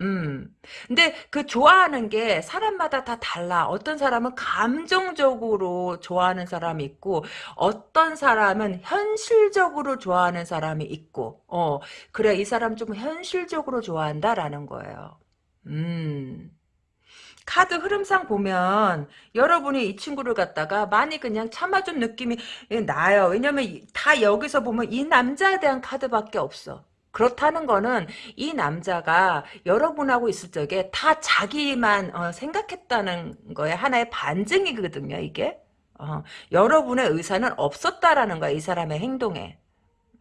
음. 근데 그 좋아하는 게 사람마다 다 달라. 어떤 사람은 감정적으로 좋아하는 사람이 있고, 어떤 사람은 현실적으로 좋아하는 사람이 있고, 어, 그래, 이 사람 좀 현실적으로 좋아한다라는 거예요. 음. 카드 흐름상 보면 여러분이 이 친구를 갖다가 많이 그냥 참아준 느낌이 나요. 왜냐면 다 여기서 보면 이 남자에 대한 카드밖에 없어. 그렇다는 거는 이 남자가 여러분하고 있을 적에 다 자기만 어, 생각했다는 거에 하나의 반증이거든요. 이게 어, 여러분의 의사는 없었다라는 거야. 이 사람의 행동에.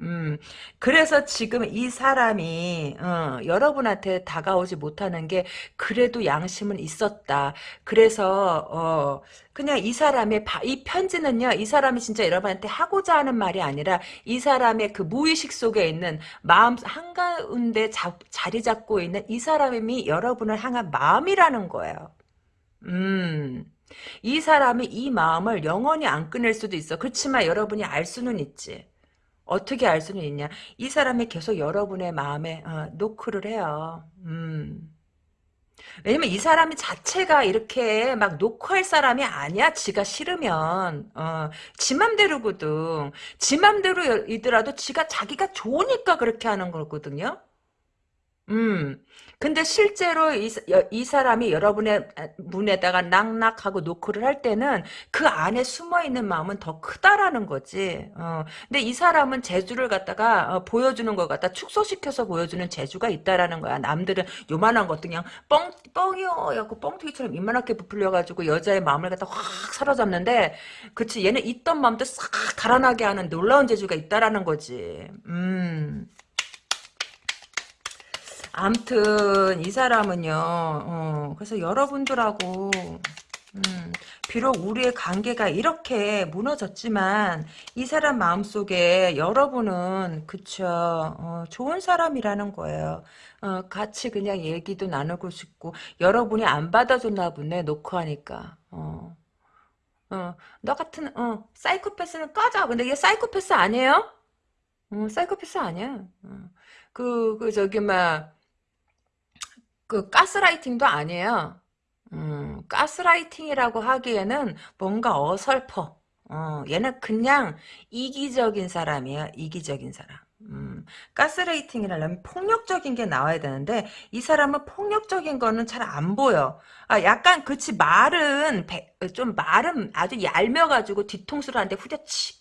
음, 그래서 지금 이 사람이, 어, 여러분한테 다가오지 못하는 게, 그래도 양심은 있었다. 그래서, 어, 그냥 이 사람의, 바, 이 편지는요, 이 사람이 진짜 여러분한테 하고자 하는 말이 아니라, 이 사람의 그 무의식 속에 있는 마음 한가운데 자, 자리 잡고 있는 이 사람이 여러분을 향한 마음이라는 거예요. 음. 이 사람이 이 마음을 영원히 안 끊을 수도 있어. 그렇지만 여러분이 알 수는 있지. 어떻게 알 수는 있냐? 이 사람이 계속 여러분의 마음에 어, 노크를 해요. 음. 왜냐면 이 사람이 자체가 이렇게 막 노크할 사람이 아니야. 지가 싫으면 어, 지 맘대로거든. 지 맘대로이더라도 지가 자기가 좋으니까 그렇게 하는 거거든요. 음. 근데 실제로 이, 이 사람이 여러분의 문에다가 낙낙하고 노크를 할 때는 그 안에 숨어있는 마음은 더 크다라는 거지. 어. 근데 이 사람은 재주를 갖다가 어, 보여주는 것 같다. 축소시켜서 보여주는 재주가 있다라는 거야. 남들은 요만한 것도 그냥 뻥, 뻥이요. 야고 뻥튀기처럼 이만하게 부풀려가지고 여자의 마음을 갖다 확 사로잡는데 그치 얘는 있던 마음도 싹 달아나게 하는 놀라운 재주가 있다라는 거지. 음. 암튼 이 사람은요. 어, 그래서 여러분들하고 음, 비록 우리의 관계가 이렇게 무너졌지만 이 사람 마음속에 여러분은 그쵸 어, 좋은 사람이라는 거예요. 어, 같이 그냥 얘기도 나누고 싶고 여러분이 안 받아줬나 보네 놓고 하니까. 어. 어, 너 같은 어, 사이코패스는 꺼져. 근데 얘 사이코패스 아니에요? 어, 사이코패스 아니야. 어. 그, 그, 저기, 막, 그 가스라이팅도 아니에요. 음, 가스라이팅이라고 하기에는 뭔가 어설퍼. 어, 얘는 그냥 이기적인 사람이야. 이기적인 사람. 음, 가스레이팅이라면 폭력적인 게 나와야 되는데 이 사람은 폭력적인 거는 잘 안 보여. 아, 약간 그치 말은 좀 말은 아주 얄며 가지고 뒤통수를 한데 후려치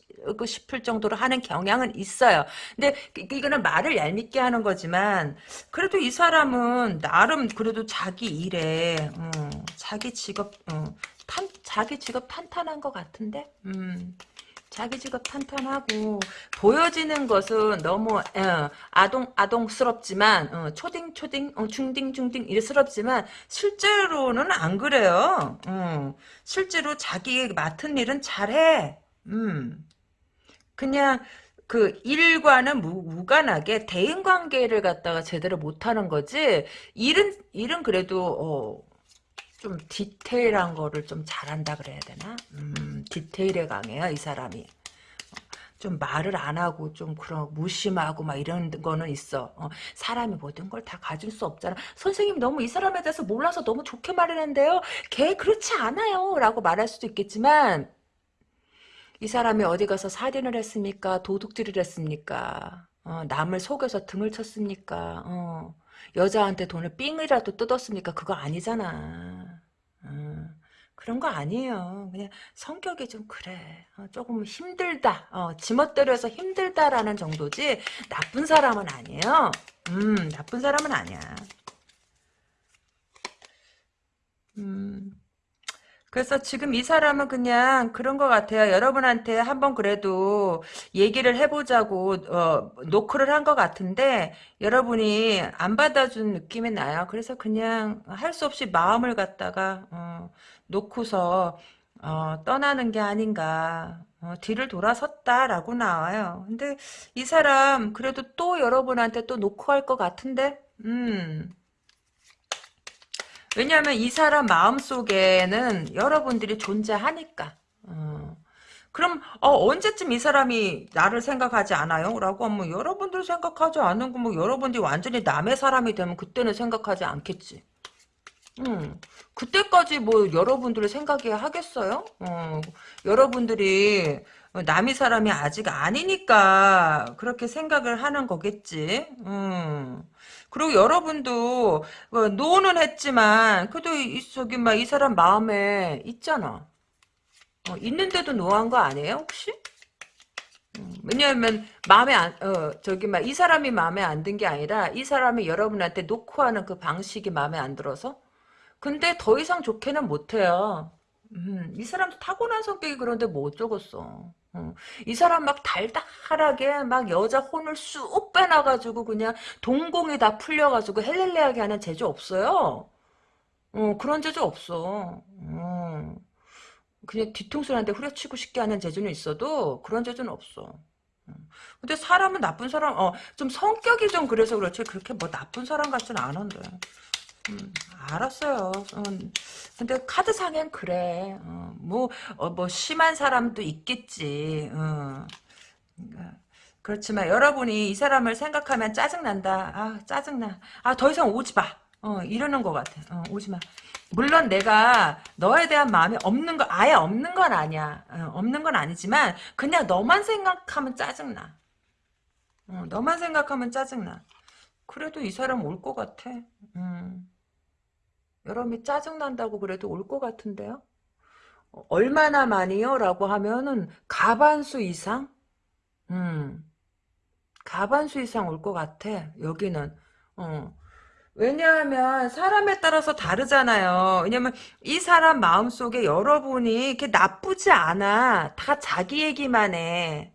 싶을 정도로 하는 경향은 있어요. 근데 이거는 말을 얄밉게 하는 거지만 그래도 이 사람은 나름 그래도 자기 일에 어, 자기 직업 어, 탄, 자기 직업 탄탄한 것 같은데 음. 자기 직업 탄탄하고 보여지는 것은 너무 어, 아동 아동스럽지만 어, 초딩 초딩 어, 중딩 중딩 이스럽지만 실제로는 안 그래요. 어, 실제로 자기 맡은 일은 잘해. 음. 그냥 그 일과는 무, 관하게 대인 관계를 갖다가 제대로 못하는 거지 일은 일은 그래도 어, 좀 디테일한 거를 좀 잘한다 그래야 되나? 음, 디테일에 강해요 이 사람이. 좀 말을 안 하고 좀 그런 무심하고 막 이런 거는 있어. 어, 사람이 모든 걸 다 가질 수 없잖아. 선생님 너무 이 사람에 대해서 몰라서 너무 좋게 말했는데요. 걔 그렇지 않아요. 라고 말할 수도 있겠지만 이 사람이 어디 가서 살인을 했습니까? 도둑질을 했습니까? 어, 남을 속여서 등을 쳤습니까? 어, 여자한테 돈을 삥이라도 뜯었습니까? 그거 아니잖아. 어, 그런 거 아니에요. 그냥 성격이 좀 그래. 어, 조금 힘들다. 어, 지멋대로 해서 힘들다라는 정도지 나쁜 사람은 아니에요. 음, 나쁜 사람은 아니야. 음. 그래서 지금 이 사람은 그냥 그런 것 같아요. 여러분한테 한번 그래도 얘기를 해보자고 어, 노크를 한 것 같은데 여러분이 안 받아준 느낌이 나요. 그래서 그냥 할 수 없이 마음을 갖다가 어, 놓고서 어, 떠나는 게 아닌가. 어, 뒤를 돌아섰다라고 나와요. 근데 이 사람 그래도 또 여러분한테 또 노크할 것 같은데 음. 왜냐하면 이 사람 마음속에는 여러분들이 존재하니까. 어. 그럼 어, 언제쯤 이 사람이 나를 생각하지 않아요? 라고 하면 여러분들 생각하지 않은 거뭐 여러분들이 완전히 남의 사람이 되면 그때는 생각하지 않겠지. 음, 그때까지 뭐 여러분들의 생각이 하겠어요? 어, 여러분들이 남의 사람이 아직 아니니까 그렇게 생각을 하는 거겠지. 음. 그리고 여러분도 뭐 no는 했지만 그래도 이, 저기 막 이 사람 마음에 있잖아. 어, 있는데도 no한 거 아니에요 혹시? 음, 왜냐하면 마음에 안, 어, 저기 막 이 사람이 마음에 안 든 게 아니라 이 사람이 여러분한테 노크하는 그 방식이 마음에 안 들어서. 근데 더 이상 좋게는 못해요. 음, 이 사람도 타고난 성격이 그런데 뭐 어쩌겠어. 어. 이 사람 막 달달하게 막 여자 혼을 쑥 빼놔가지고 그냥 동공이 다 풀려가지고 헬렐레하게 하는 재주 없어요. 어, 그런 재주 없어. 어. 그냥 뒤통수한테 후려치고 싶게 하는 재주는 있어도 그런 재주는 없어. 음. 근데 사람은 나쁜 사람, 어, 좀 성격이 좀 그래서 그렇지, 그렇게 뭐 나쁜 사람 같지는 않은데. 음, 알았어요. 음, 근데 카드상엔 그래. 어, 뭐, 어, 뭐, 심한 사람도 있겠지. 어. 그러니까 그렇지만 여러분이 이 사람을 생각하면 짜증난다. 아, 짜증나. 아, 더 이상 오지 마. 어, 이러는 것 같아. 어, 오지 마. 물론 내가 너에 대한 마음이 없는 거, 아예 없는 건 아니야. 어, 없는 건 아니지만, 그냥 너만 생각하면 짜증나. 어, 너만 생각하면 짜증나. 그래도 이 사람 올 것 같아. 음. 여러분이 짜증난다고 그래도 올 것 같은데요? 어, 얼마나 많이요? 라고 하면은 가반수 이상? 음. 가반수 이상 올 것 같아. 여기는. 어. 왜냐하면 사람에 따라서 다르잖아요. 왜냐면 이 사람 마음속에 여러분이 이렇게 나쁘지 않아. 다 자기 얘기만 해.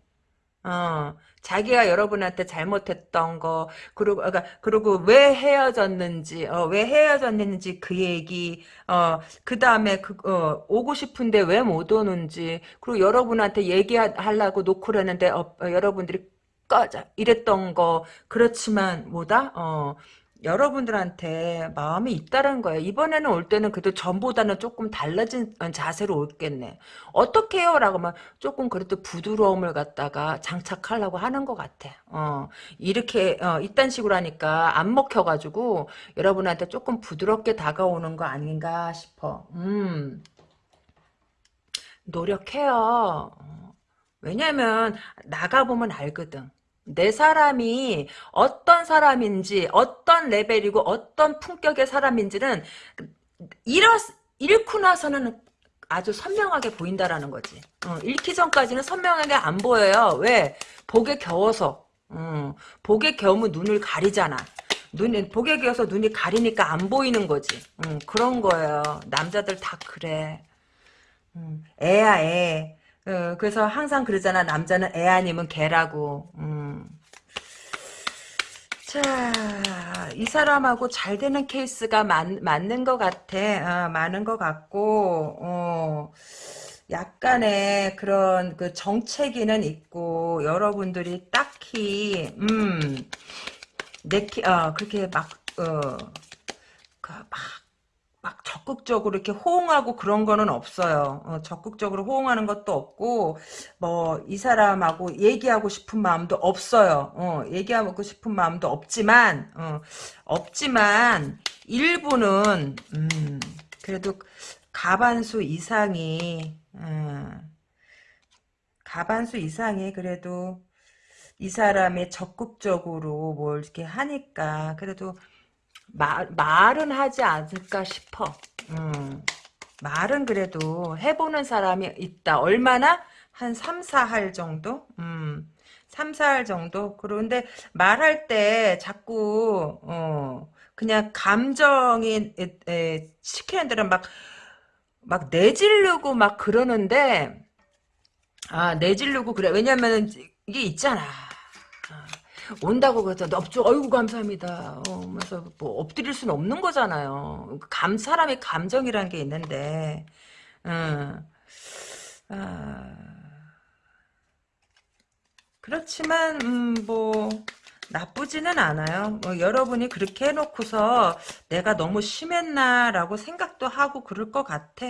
어, 자기가 여러분한테 잘못했던 거, 그리고, 그러니까, 그리고 왜 헤어졌는지, 어, 왜 헤어졌는지 그 얘기, 어, 그 다음에 그, 어, 오고 싶은데 왜 못 오는지, 그리고 여러분한테 얘기하려고 놓고 그랬는데, 어, 어, 여러분들이 꺼져. 이랬던 거, 그렇지만, 뭐다? 어, 여러분들한테 마음이 있다는 거예요. 이번에는 올 때는 그래도 전보다는 조금 달라진 자세로 올겠네. 어떻게 해요? 라고 하면 조금 그래도 부드러움을 갖다가 장착하려고 하는 것 같아. 어, 이렇게, 어, 이딴 식으로 하니까 안 먹혀가지고 여러분한테 조금 부드럽게 다가오는 거 아닌가 싶어. 음, 노력해요. 어, 왜냐면 나가보면 알거든. 내 사람이 어떤 사람인지 어떤 레벨이고 어떤 품격의 사람인지는 잃었, 잃고 나서는 아주 선명하게 보인다라는 거지. 어, 잃기 전까지는 선명하게 안 보여요. 왜? 복에 겨워서. 어, 복에 겨우면 눈을 가리잖아. 눈이 복에 겨워서 눈이 가리니까 안 보이는 거지. 음, 그런 거예요. 남자들 다 그래. 음, 애야 애. 어, 그래서 항상 그러잖아. 남자는 애 아니면 개라고. 음. 자, 이 사람하고 잘 되는 케이스가 맞, 맞는 것 같아. 어, 많은 것 같고, 어, 약간의 그런 그 정체기는 있고, 여러분들이 딱히, 음, 내 키, 어, 그렇게 막, 어, 그 막, 막 적극적으로 이렇게 호응하고 그런 거는 없어요. 어, 적극적으로 호응하는 것도 없고 뭐 이 사람하고 얘기하고 싶은 마음도 없어요. 어, 얘기하고 싶은 마음도 없지만 어, 없지만 일부는 음, 그래도 가반수 이상이 음, 가반수 이상이 그래도 이 사람이 적극적으로 뭘 이렇게 하니까 그래도 말, 말은 하지 않을까 싶어. 음, 말은 그래도 해보는 사람이 있다. 얼마나? 한 3, 4할 정도? 음, 3, 4할 정도? 그런데 말할 때 자꾸, 어, 그냥 감정이, 에, 에, 시키는 대로 막, 막 내지르고 막 그러는데, 아, 내지르고 그래. 왜냐면 이게 있잖아. 온다고 그래서 넙죽 어이구 감사합니다. 어, 그래서 뭐 엎드릴 수는 없는 거잖아요. 감 사람의 감정이라는 게 있는데, 음, 아, 그렇지만 음, 뭐 나쁘지는 않아요. 뭐 여러분이 그렇게 해놓고서 내가 너무 심했나라고 생각도 하고 그럴 것 같아.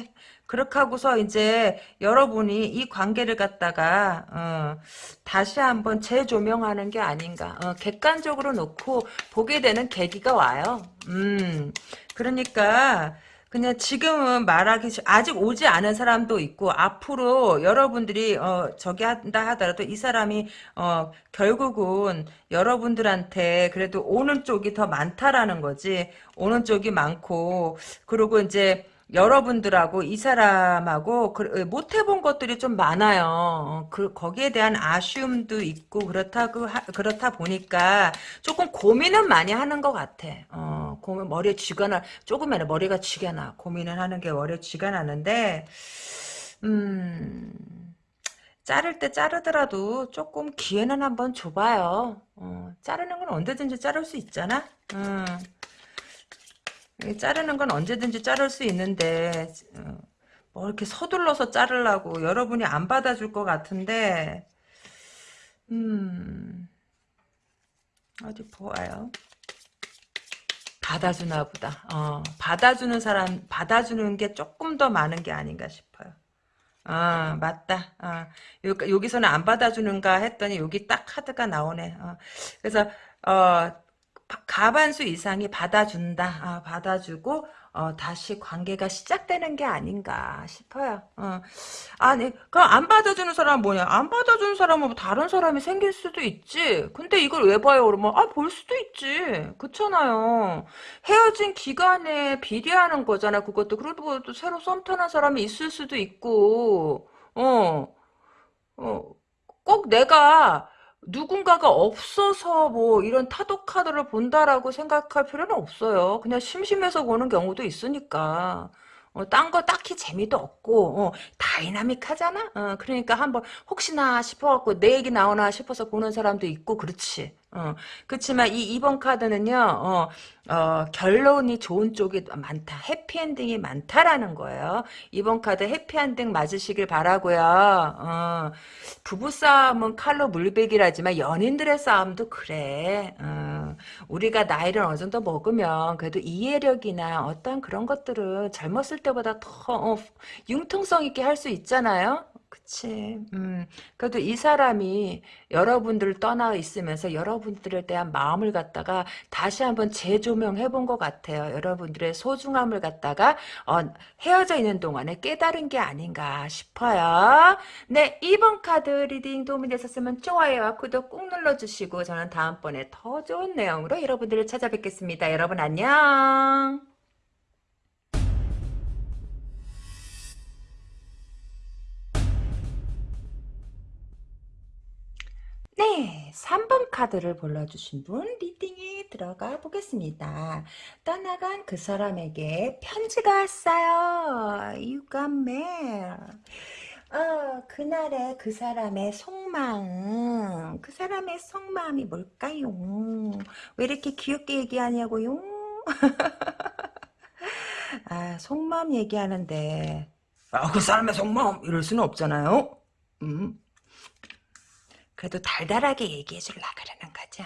그렇게 하고서 이제 여러분이 이 관계를 갖다가 어, 다시 한번 재조명하는 게 아닌가. 어, 객관적으로 놓고 보게 되는 계기가 와요. 음, 그러니까 그냥 지금은 말하기 아직 오지 않은 사람도 있고 앞으로 여러분들이 어 저기 한다 하더라도 이 사람이 어 결국은 여러분들한테 그래도 오는 쪽이 더 많다라는 거지. 오는 쪽이 많고. 그리고 이제 여러분들하고 이 사람하고 그, 못 해본 것들이 좀 많아요. 어, 그 거기에 대한 아쉬움도 있고 그렇다고 하, 그렇다 보니까 조금 고민은 많이 하는 것 같아. 어, 고민 머리에 쥐가 나 조금이나 머리가 쥐가 나 고민을 하는 게 머리에 쥐가 나는데 음. 자를 때 자르더라도 조금 기회는 한번 줘봐요. 어, 자르는 건 언제든지 자를 수 있잖아. 음. 자르는 건 언제든지 자를 수 있는데 어, 뭐 이렇게 서둘러서 자르려고 여러분이 안 받아줄 것 같은데 음 어디 보아요. 받아주나 보다. 어, 받아주는 사람 받아주는 게 조금 더 많은 게 아닌가 싶어요. 아 맞다. 아, 여기서는 안 받아주는가 했더니 여기 딱 카드가 나오네. 어, 그래서 어, 가반수 이상이 받아준다. 아, 받아주고 어, 다시 관계가 시작되는 게 아닌가 싶어요. 어. 아니, 그럼 안 받아주는 사람은 뭐냐? 안 받아주는 사람은 뭐 다른 사람이 생길 수도 있지. 근데 이걸 왜 봐요? 그러면 아, 볼 수도 있지. 그렇잖아요. 헤어진 기간에 비례하는 거잖아. 그것도 그래도 또 새로 썸 타는 사람이 있을 수도 있고, 어, 어, 꼭 내가 누군가가 없어서 뭐 이런 타도 카드를 본다라고 생각할 필요는 없어요. 그냥 심심해서 보는 경우도 있으니까. 어, 딴 거 딱히 재미도 없고 어, 다이나믹하잖아. 어, 그러니까 한번 혹시나 싶어갖고 내 얘기 나오나 싶어서 보는 사람도 있고 그렇지. 어, 그렇지만 이 2번 카드는요. 어, 어, 결론이 좋은 쪽이 많다. 해피엔딩이 많다라는 거예요. 이번 카드 해피엔딩 맞으시길 바라고요. 어, 부부싸움은 칼로 물베기라지만 연인들의 싸움도 그래. 어, 우리가 나이를 어느 정도 먹으면 그래도 이해력이나 어떤 그런 것들은 젊었을 때보다 더 어, 융통성 있게 할 수 있잖아요. 그치. 음, 그래도 이 사람이 여러분들을 떠나 있으면서 여러분들에 대한 마음을 갖다가 다시 한번 재조명해 본 것 같아요. 여러분들의 소중함을 갖다가 어, 헤어져 있는 동안에 깨달은 게 아닌가 싶어요. 네, 2번 카드 reading 도움이 되셨으면 좋아요와 구독 꾹 눌러주시고 저는 다음번에 더 좋은 내용으로 여러분들을 찾아뵙겠습니다. 여러분 안녕. 3번 카드를 골라주신 분 reading에 들어가 보겠습니다. 떠나간 그 사람에게 편지가 왔어요. You got mail. 어, 그날의 그 사람의 속마음, 그 사람의 속마음이 뭘까요? 왜 이렇게 귀엽게 얘기하냐고요? *laughs* 아, 속마음 얘기하는데, 아, 그 사람의 속마음, 이럴 수는 없잖아요? 음. 그래도 달달하게 얘기해 줄라 그러는 거죠.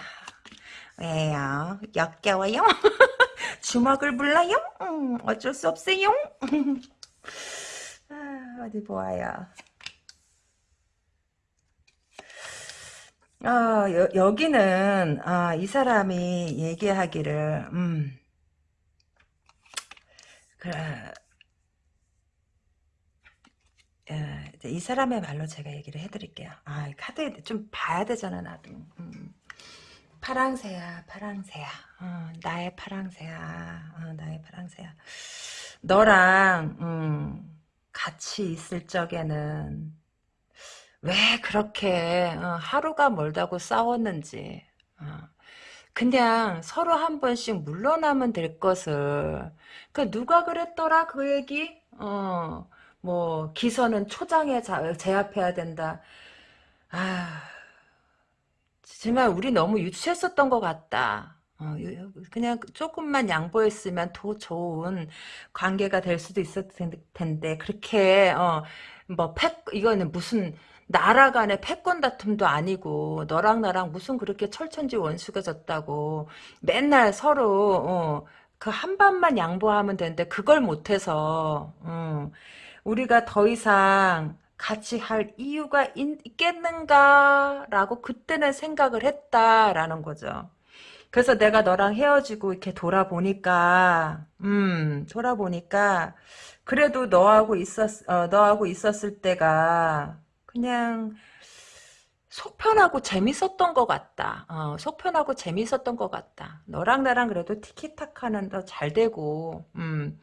왜요? 역겨워요? *laughs* 주먹을 불러요? 음, 어쩔 수 없어요? *laughs* 아, 어디 보아요. 어, 여, 여기는 아, 이 사람이 얘기하기를 음, 그래 예, 이 사람의 말로 제가 얘기를 해드릴게요. 아, 카드 좀 봐야 되잖아, 나도. 음. 파랑새야, 파랑새야. 어, 나의 파랑새야. 어, 나의 파랑새야. 너랑, 음, 같이 있을 적에는, 왜 그렇게, 어, 하루가 멀다고 싸웠는지, 어, 그냥 서로 한 번씩 물러나면 될 것을, 그 누가 그랬더라, 그 얘기? 어, 뭐 기선은 초장에 제압해야 된다. 아, 정말 우리 너무 유치했었던 것 같다. 어, 그냥 조금만 양보했으면 더 좋은 관계가 될 수도 있었을 텐데 그렇게 어, 뭐 패, 이거는 무슨 나라 간의 패권 다툼도 아니고 너랑 나랑 무슨 그렇게 철천지 원수가 졌다고 맨날 서로 어, 그한 번만 양보하면 되는데 그걸 못해서 어, 우리가 더 이상 같이 할 이유가 있겠는가라고 그때는 생각을 했다라는 거죠. 그래서 내가 너랑 헤어지고 이렇게 돌아보니까, 음, 돌아보니까, 그래도 너하고 있었, 어, 너하고 있었을 때가, 그냥, 속편하고 재밌었던 것 같다. 어, 속편하고 재밌었던 것 같다. 너랑 나랑 그래도 티키타카는 더 잘 되고, 음,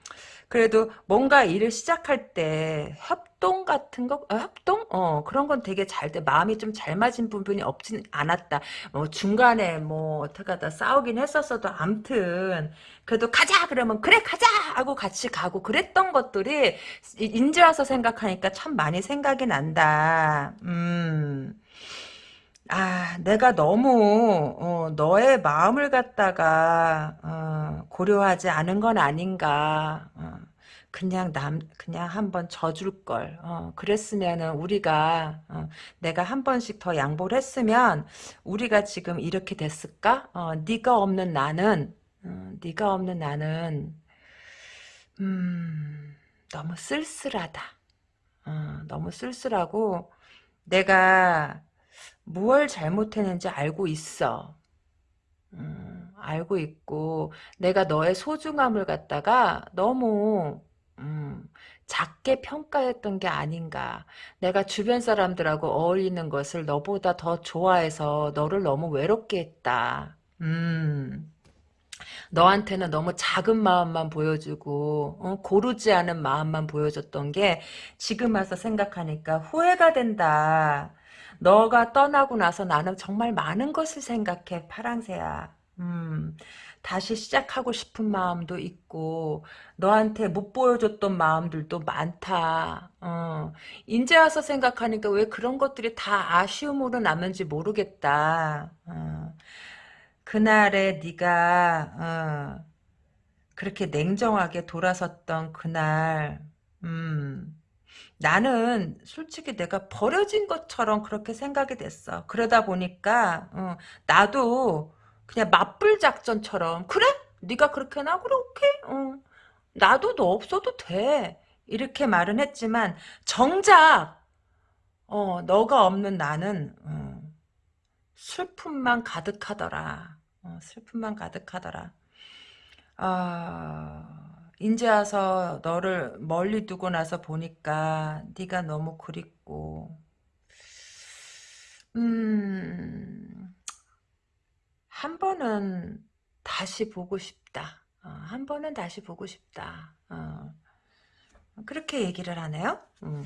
그래도 뭔가 일을 시작할 때 협동 같은 거, 어, 협동? 어, 그런 건 되게 잘 돼. 마음이 좀 잘 맞은 부분이 없진 않았다. 뭐, 중간에 뭐, 어떻게 하다 싸우긴 했었어도, 암튼, 그래도 가자! 그러면, 그래, 가자! 하고 같이 가고, 그랬던 것들이, 인제 와서 생각하니까 참 많이 생각이 난다. 음. 아, 내가 너무 어, 너의 마음을 갖다가 어, 고려하지 않은 건 아닌가. 어, 그냥 남 그냥 한번 져줄 걸. 어, 그랬으면은 우리가 어, 내가 한 번씩 더 양보를 했으면 우리가 지금 이렇게 됐을까? 어, 네가 없는 나는 어, 네가 없는 나는 음, 너무 쓸쓸하다. 어, 너무 쓸쓸하고 내가 무얼 잘못했는지 알고 있어. 음, 알고 있고 내가 너의 소중함을 갖다가 너무 음, 작게 평가했던 게 아닌가. 내가 주변 사람들하고 어울리는 것을 너보다 더 좋아해서 너를 너무 외롭게 했다. 음. 너한테는 너무 작은 마음만 보여주고 어, 고르지 않은 마음만 보여줬던 게 지금 와서 생각하니까 후회가 된다. 너가 떠나고 나서 나는 정말 많은 것을 생각해 파랑새야. 음, 다시 시작하고 싶은 마음도 있고 너한테 못 보여줬던 마음들도 많다. 어, 이제 와서 생각하니까 왜 그런 것들이 다 아쉬움으로 남는지 모르겠다. 어, 그날에 네가 어, 그렇게 냉정하게 돌아섰던 그날 음, 나는 솔직히 내가 버려진 것처럼 그렇게 생각이 됐어. 그러다 보니까 어, 나도 그냥 맞불 작전처럼 그래? 네가 그렇게 나 그래 오케이. 어, 나도 너 없어도 돼. 이렇게 말은 했지만 정작 어, 너가 없는 나는 어, 슬픔만 가득하더라. 어, 슬픔만 가득하더라. 아, 인제 와서 너를 멀리 두고 나서 보니까 네가 너무 그립고 음, 한 번은 다시 보고 싶다. 어, 한 번은 다시 보고 싶다. 어, 그렇게 얘기를 하네요. 음.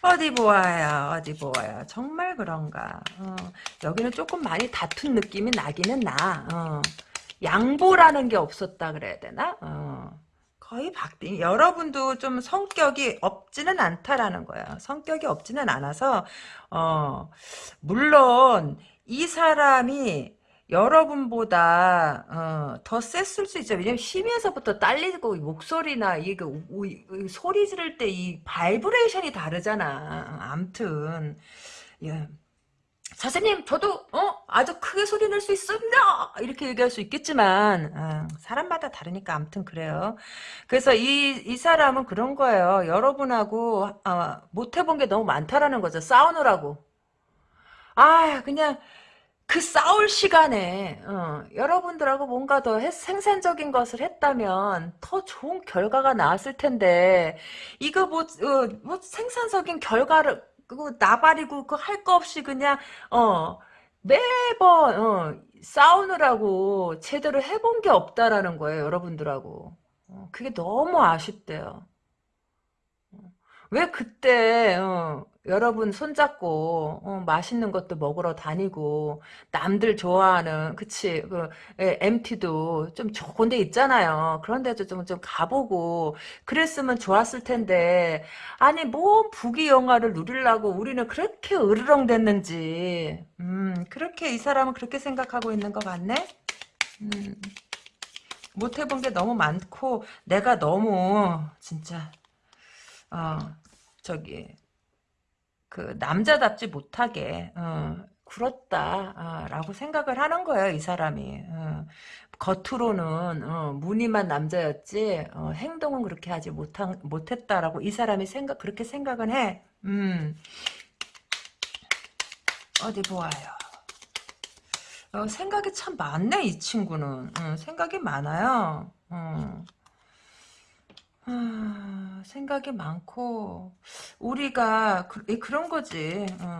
어디 보아요, 어디 보아요. 정말 그런가. 어, 여기는 조금 많이 다툰 느낌이 나기는 나. 어, 양보라는 게 없었다 그래야 되나? 어, 거의 박빙. 여러분도 좀 성격이 없지는 않다라는 거야. 성격이 없지는 않아서, 어, 물론, 이 사람이 여러분보다 어, 더 셌을 수 있죠. 왜냐면 힘에서부터 딸리고 목소리나 이게 이 소리 지를 때 이 바이브레이션이 다르잖아. 암튼 예. 선생님 저도 어 아주 크게 소리 낼 수 있습니다. 이렇게 얘기할 수 있겠지만 아, 사람마다 다르니까 암튼 그래요. 그래서 이, 이 사람은 그런 거예요. 여러분하고 아, 못 해본 게 너무 많다라는 거죠. 싸우느라고. 아 그냥 그 싸울 시간에 어, 여러분들하고 뭔가 더 해- 생산적인 것을 했다면 더 좋은 결과가 나왔을 텐데 이거 뭐, 어, 뭐 생산적인 결과를 그거 나발이고 그 할 거 없이 그냥 어 매번 어, 싸우느라고 제대로 해본 게 없다라는 거예요 여러분들하고. 어, 그게 너무 아쉽대요 왜 그때 어, 여러분 손잡고 어, 맛있는 것도 먹으러 다니고 남들 좋아하는 그치 그 예, MT도 좀 좋은 데 있잖아요. 그런 데도 좀, 좀 가보고 그랬으면 좋았을 텐데 아니 뭔 부귀 영화를 누리려고 우리는 그렇게 으르렁댔는지 음 그렇게 이 사람은 그렇게 생각하고 있는 것 같네. 음, 못 해본 게 너무 많고 내가 너무 진짜 어, 저기 그 남자답지 못하게 어, 굴었다라고 생각을 하는 거예요, 이 사람이. 어, 겉으로는 어, 무늬만 남자였지 어, 행동은 그렇게 하지 못한 못했다라고 이 사람이 생각 그렇게 생각은 해. 음, 어디 보아요. 어, 생각이 참 많네, 이 친구는. 어, 생각이 많아요. 어. 아, 생각이 많고 우리가 그, 런 거지. 어.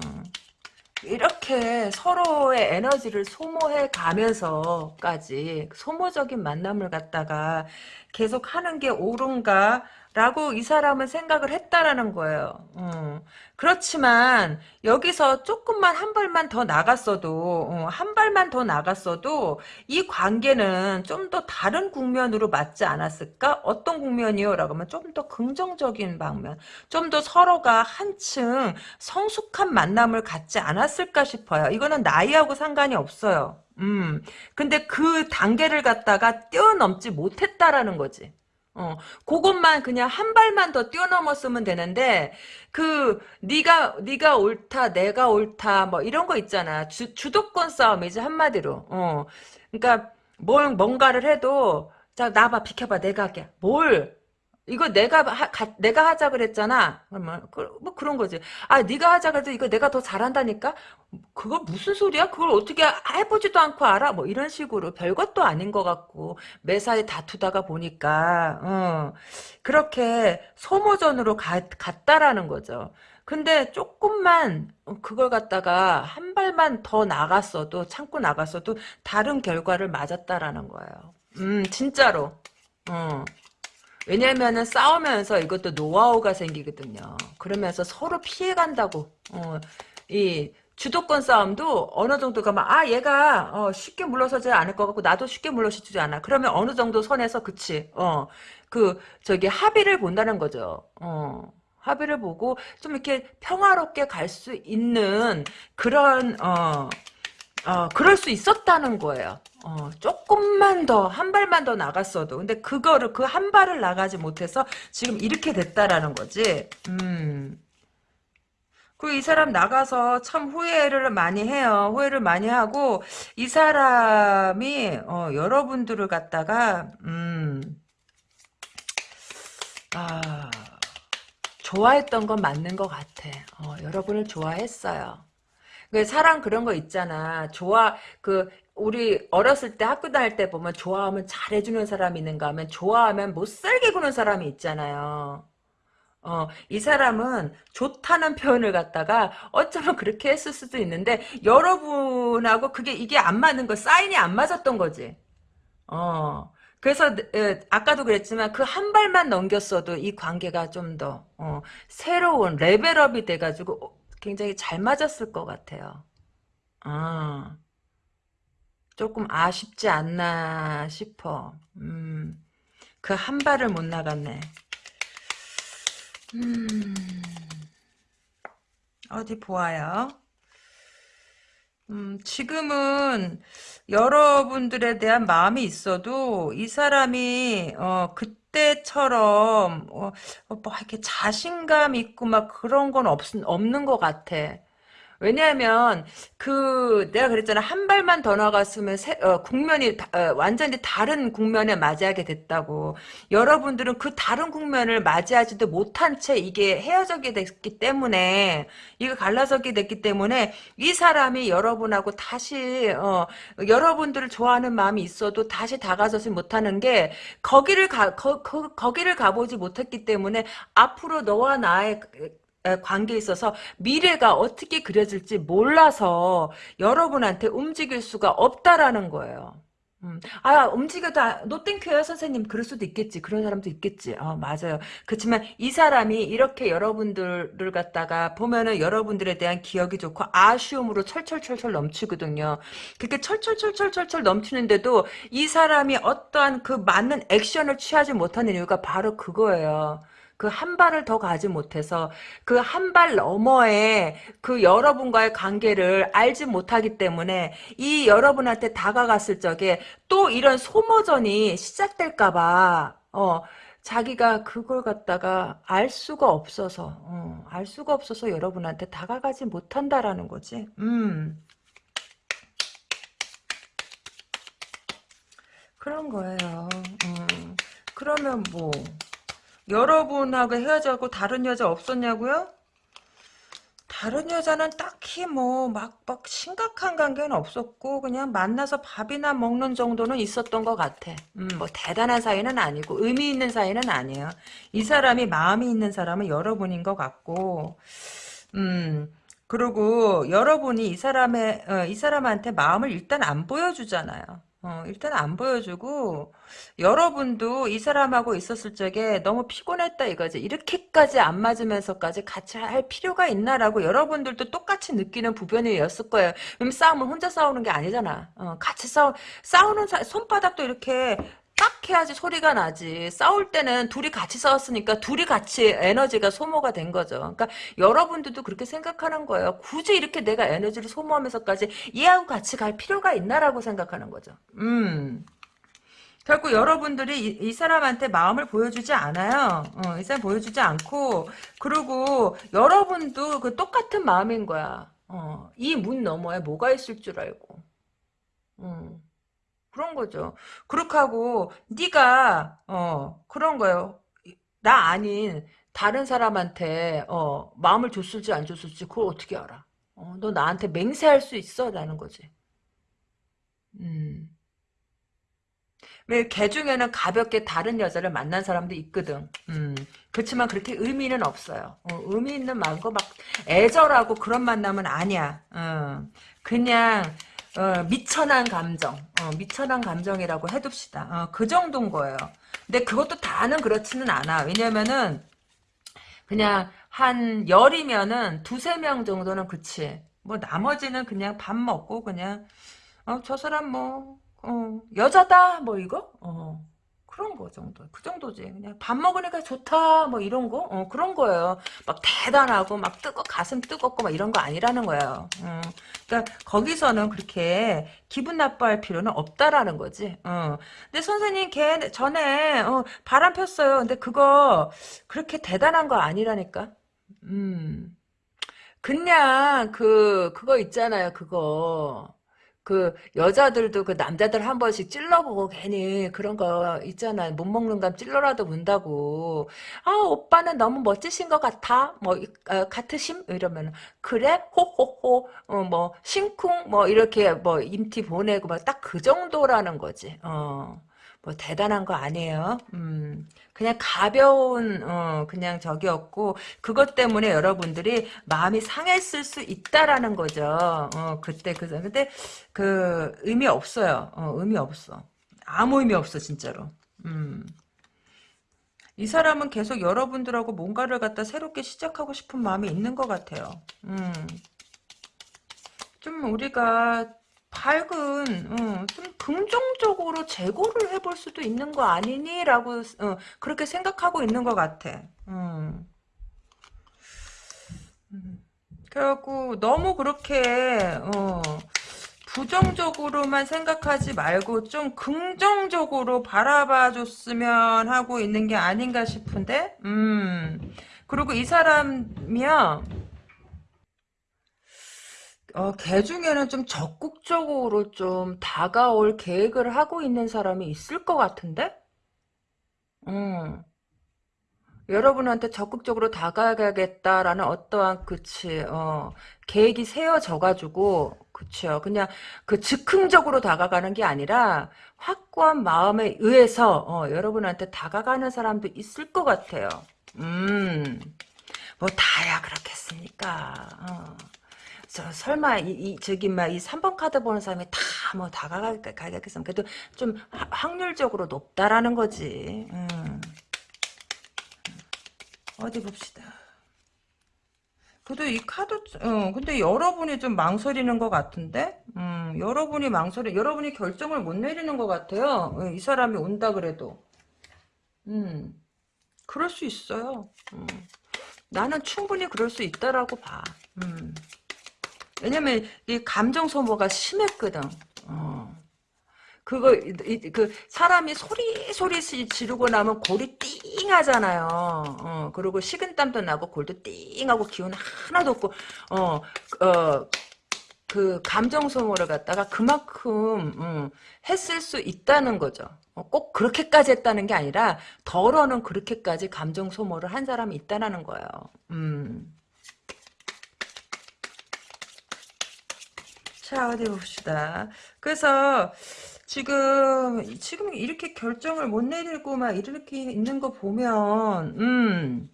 이렇게 서로의 에너지를 소모해 가면서까지 소모적인 만남을 갖다가 계속 하는 게 옳은가? 라고 이 사람은 생각을 했다라는 거예요. 어. 그렇지만 여기서 조금만 한 발만 더 나갔어도 어, 한 발만 더 나갔어도 이 관계는 좀 더 다른 국면으로 맞지 않았을까? 어떤 국면이요? 라고 하면 좀 더 긍정적인 방면, 좀 더 서로가 한층 성숙한 만남을 갖지 않았을까 싶어요. 이거는 나이하고 상관이 없어요. 음, 근데 그 단계를 갖다가 뛰어넘지 못했다라는 거지. 어, 그것만 그냥 한 발만 더 뛰어넘었으면 되는데 그 네가 네가 옳다, 내가 옳다 뭐 이런 거 있잖아. 주, 주도권 싸움이지 한마디로. 어. 그러니까 뭘 뭔가를 해도 자 나봐 비켜봐 내가 할게. 뭘 이거 내가 하, 가, 내가 하자 그랬잖아. 그러면 그, 뭐 그런 거지. 아 네가 하자 그래도 이거 내가 더 잘한다니까. 그거 무슨 소리야? 그걸 어떻게 해보지도 않고 알아? 뭐 이런 식으로 별것도 아닌 것 같고 매사에 다투다가 보니까 어, 그렇게 소모전으로 가, 갔다라는 거죠. 근데 조금만 그걸 갖다가 한 발만 더 나갔어도 참고 나갔어도 다른 결과를 맞았다라는 거예요. 음 진짜로. 어. 왜냐면은 싸우면서 이것도 노하우가 생기거든요. 그러면서 서로 피해간다고. 어, 이 주도권 싸움도 어느 정도 가면 아 얘가 어, 쉽게 물러서지 않을 것 같고 나도 쉽게 물러서지 않아. 그러면 어느 정도 선에서 그치. 어, 그 저기 합의를 본다는 거죠. 어. 합의를 보고 좀 이렇게 평화롭게 갈 수 있는 그런 어, 어 그럴 수 있었다는 거예요. 어, 조금만 더, 한 발만 더 나갔어도. 근데 그거를, 그 한 발을 나가지 못해서 지금 이렇게 됐다라는 거지. 음. 그이 사람 나가서 참 후회를 많이 해요. 후회를 많이 하고, 이 사람이, 어, 여러분들을 갖다가, 음, 아, 좋아했던 건 맞는 것 같아. 어, 여러분을 좋아했어요. 그 사랑 그런 거 있잖아. 좋아 그 우리 어렸을 때 학교 다닐 때 보면 좋아하면 잘해주는 사람이 있는가 하면 좋아하면 못살게 구는 사람이 있잖아요. 어, 이 사람은 좋다는 표현을 갖다가 어쩌면 그렇게 했을 수도 있는데 여러분하고 그게 이게 안 맞는 거 사인이 안 맞았던 거지. 어. 그래서 에, 아까도 그랬지만 그 한 발만 넘겼어도 이 관계가 좀더 어, 새로운 레벨업이 돼가지고 어, 굉장히 잘 맞았을 것 같아요. 아. 조금 아쉽지 않나 싶어. 음, 그 한 발을 못 나갔네. 음, 어디 보아요. 음, 지금은 여러분들에 대한 마음이 있어도 이 사람이 어, 그 때처럼 어, 어 뭐 이렇게 자신감 있고 막 그런 건 없, 없는 것 같아. 왜냐하면 그 내가 그랬잖아. 한 발만 더 나갔으면 세, 어, 국면이 다, 어, 완전히 다른 국면에 맞이하게 됐다고. 여러분들은 그 다른 국면을 맞이하지도 못한 채 이게 헤어져게 됐기 때문에 이거 갈라서게 됐기 때문에 이 사람이 여러분하고 다시 어, 여러분들을 좋아하는 마음이 있어도 다시 다가서지 못하는 게 거기를 가 거, 거, 거기를 가보지 못했기 때문에 앞으로 너와 나의 관계에 있어서 미래가 어떻게 그려질지 몰라서 여러분한테 움직일 수가 없다라는 거예요. 음. 아, 움직여도, 노땡큐요, 선생님. 그럴 수도 있겠지. 그런 사람도 있겠지. 어, 맞아요. 그렇지만 이 사람이 이렇게 여러분들을 갖다가 보면은 여러분들에 대한 기억이 좋고 아쉬움으로 철철철철 넘치거든요. 그렇게 철철철철철철 넘치는데도 이 사람이 어떠한 그 맞는 액션을 취하지 못하는 이유가 바로 그거예요. 그 한 발을 더 가지 못해서 그 한 발 너머에 그 여러분과의 관계를 알지 못하기 때문에 이 여러분한테 다가갔을 적에 또 이런 소모전이 시작될까봐 어 자기가 그걸 갖다가 알 수가 없어서 어, 알 수가 없어서 여러분한테 다가가지 못한다라는 거지. 음. 그런 거예요. 음. 그러면 뭐 여러분하고 헤어져고 다른 여자 없었냐고요? 다른 여자는 딱히 뭐막막 심각한 관계는 없었고 그냥 만나서 밥이나 먹는 정도는 있었던 것 같아. 음, 뭐 대단한 사이는 아니고 의미 있는 사이는 아니에요. 이 사람이 마음이 있는 사람은 여러분인 것 같고, 음 그리고 여러분이 이 사람의 어, 이 사람한테 마음을 일단 안 보여주잖아요. 어, 일단 안 보여주고 여러분도 이 사람하고 있었을 적에 너무 피곤했다 이거지. 이렇게까지 안 맞으면서까지 같이 할 필요가 있나라고 여러분들도 똑같이 느끼는 부변이었을 거예요. 왜냐면 싸움은 혼자 싸우는 게 아니잖아. 어, 같이 싸우 싸우는 사, 손바닥도 이렇게 딱 해야지 소리가 나지. 싸울 때는 둘이 같이 싸웠으니까 둘이 같이 에너지가 소모가 된 거죠. 그러니까 여러분들도 그렇게 생각하는 거예요. 굳이 이렇게 내가 에너지를 소모하면서까지 얘하고 같이 갈 필요가 있나라고 생각하는 거죠. 음. 결국 여러분들이 이, 이 사람한테 마음을 보여주지 않아요. 어, 이 사람 보여주지 않고 그리고 여러분도 그 똑같은 마음인 거야. 어, 이 문 너머에 뭐가 있을 줄 알고. 음. 그런 거죠. 그렇게 하고 네가 어 그런 거예요. 나 아닌 다른 사람한테 어 마음을 줬을지 안 줬을지 그걸 어떻게 알아? 어, 너 나한테 맹세할 수 있어? 라는 거지. 음. 왜개 중에는 가볍게 다른 여자를 만난 사람도 있거든. 음. 그렇지만 그렇게 의미는 없어요. 어, 의미 있는 마음고 막 애절하고 그런 만남은 아니야. 어. 그냥 어, 미천한 감정, 어, 미천한 감정이라고 해둡시다. 어, 그 정도인 거예요. 근데 그것도 다는 그렇지는 않아. 왜냐면은 그냥 한 열이면은 두세 명 정도는 그치. 뭐 나머지는 그냥 밥 먹고 그냥 어, 저 사람 뭐 어, 여자다 뭐 이거 어. 그런 거 정도. 그 정도지. 그냥 밥 먹으니까 좋다. 뭐 이런 거. 어, 그런 거예요. 막 대단하고 막 뜨거 가슴 뜨겁고 막 이런 거 아니라는 거예요. 어. 그러니까 거기서는 그렇게 기분 나빠할 필요는 없다라는 거지. 어. 근데 선생님 걔 전에 어, 바람 폈어요. 근데 그거 그렇게 대단한 거 아니라니까. 음. 그냥 그 그거 있잖아요. 그거. 그 여자들도 그 남자들 한 번씩 찔러보고 괜히 그런 거 있잖아 못 먹는 감 찔러라도 문다고. 아 오빠는 너무 멋지신 것 같아. 뭐 어, 같으심? 이러면 그래? 호호호. 어, 뭐 심쿵? 뭐 이렇게 뭐 임티 보내고 막 딱 그 정도라는 거지. 어. 뭐 대단한 거 아니에요. 음, 그냥 가벼운 어, 그냥 적이었고 그것 때문에 여러분들이 마음이 상했을 수 있다라는 거죠. 어, 그때 그 근데 그 의미 없어요. 어, 의미 없어. 아무 의미 없어 진짜로. 음. 이 사람은 계속 여러분들하고 뭔가를 갖다 새롭게 시작하고 싶은 마음이 있는 것 같아요. 음. 좀 우리가 밝은 어, 좀 긍정적으로 재고를 해볼 수도 있는 거 아니니? 라고 어, 그렇게 생각하고 있는 것 같아. 음. 음. 그래갖고 너무 그렇게 어, 부정적으로만 생각하지 말고 좀 긍정적으로 바라봐 줬으면 하고 있는 게 아닌가 싶은데 음. 그리고 이 사람이야 어, 걔 중에는 좀 적극적으로 좀 다가올 계획을 하고 있는 사람이 있을 것 같은데? 음. 여러분한테 적극적으로 다가가겠다라는 어떠한 그치 어 계획이 세워져 가지고 그쵸 그냥 그 즉흥적으로 다가가는 게 아니라 확고한 마음에 의해서 어 여러분한테 다가가는 사람도 있을 것 같아요 음뭐 다야 그렇겠습니까 어. 저 설마 이, 이 저기 막 이 3번 카드 보는 사람이 다 뭐 다가가겠으면 그래도 좀 확률적으로 높다라는 거지. 음. 어디 봅시다. 그래도 이 카드, 어, 근데 여러분이 좀 망설이는 것 같은데? 음, 여러분이 망설이, 여러분이 결정을 못 내리는 것 같아요. 어, 이 사람이 온다 그래도. 음, 그럴 수 있어요. 음. 나는 충분히 그럴 수 있다라고 봐. 음. 왜냐면 이 감정 소모가 심했거든. 어. 그거 이, 그 사람이 소리 소리 지르고 나면 골이 띵 하잖아요. 어, 그리고 식은땀도 나고 골도 띵 하고 기운 하나도 없고 어, 어, 그 감정 소모를 갖다가 그만큼 음, 했을 수 있다는 거죠. 어, 꼭 그렇게까지 했다는 게 아니라 덜어는 그렇게까지 감정 소모를 한 사람이 있다는 거예요. 음. 자, 어디 봅시다. 그래서, 지금, 지금 이렇게 결정을 못 내리고 막 이렇게 있는 거 보면, 음,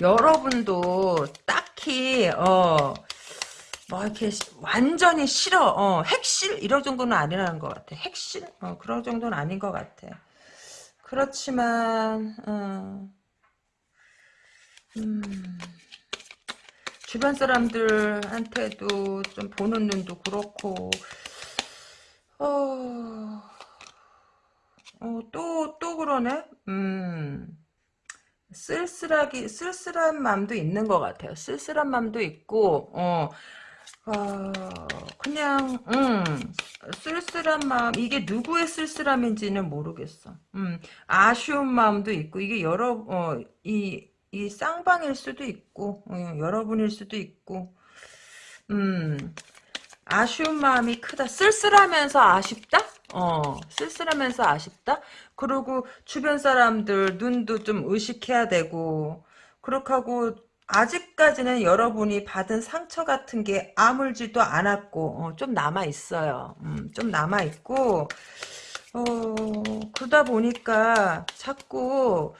여러분도 딱 딱히 어. 뭐 이렇게 완전히 싫어 어, 핵실 이런 정도는 아니라는 것 같아 핵실 어, 그런 정도는 아닌 것 같아 그렇지만 어, 음, 주변 사람들한테도 좀 보는 눈도 그렇고 어, 어, 또, 또 그러네? 음, 쓸쓸하기, 쓸쓸한 마음도 있는 것 같아요. 쓸쓸한 마음도 있고, 어, 어, 그냥, 음, 쓸쓸한 마음, 이게 누구의 쓸쓸함인지는 모르겠어. 음, 아쉬운 마음도 있고, 이게 여러, 어, 이, 이 쌍방일 수도 있고, 어, 여러분일 수도 있고, 음, 아쉬운 마음이 크다. 쓸쓸하면서 아쉽다? 어, 쓸쓸하면서 아쉽다? 그리고 주변 사람들 눈도 좀 의식해야 되고, 그렇게 하고, 아직까지는 여러분이 받은 상처 같은 게 아물지도 않았고, 어, 좀 남아 있어요. 음, 좀 남아 있고, 어, 그러다 보니까 자꾸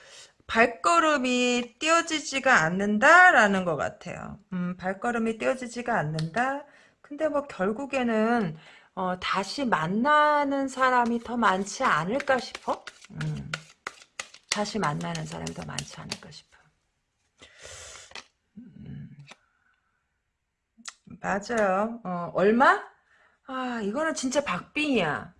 발걸음이 띄어지지가 않는다라는 것 같아요. 음, 발걸음이 띄어지지가 않는다? 근데 뭐 결국에는 어, 다시 만나는 사람이 더 많지 않을까 싶어? 음, 다시 만나는 사람이 더 많지 않을까 싶어. 음, 맞아요. 어, 얼마? 아, 이거는 진짜 박빙이야.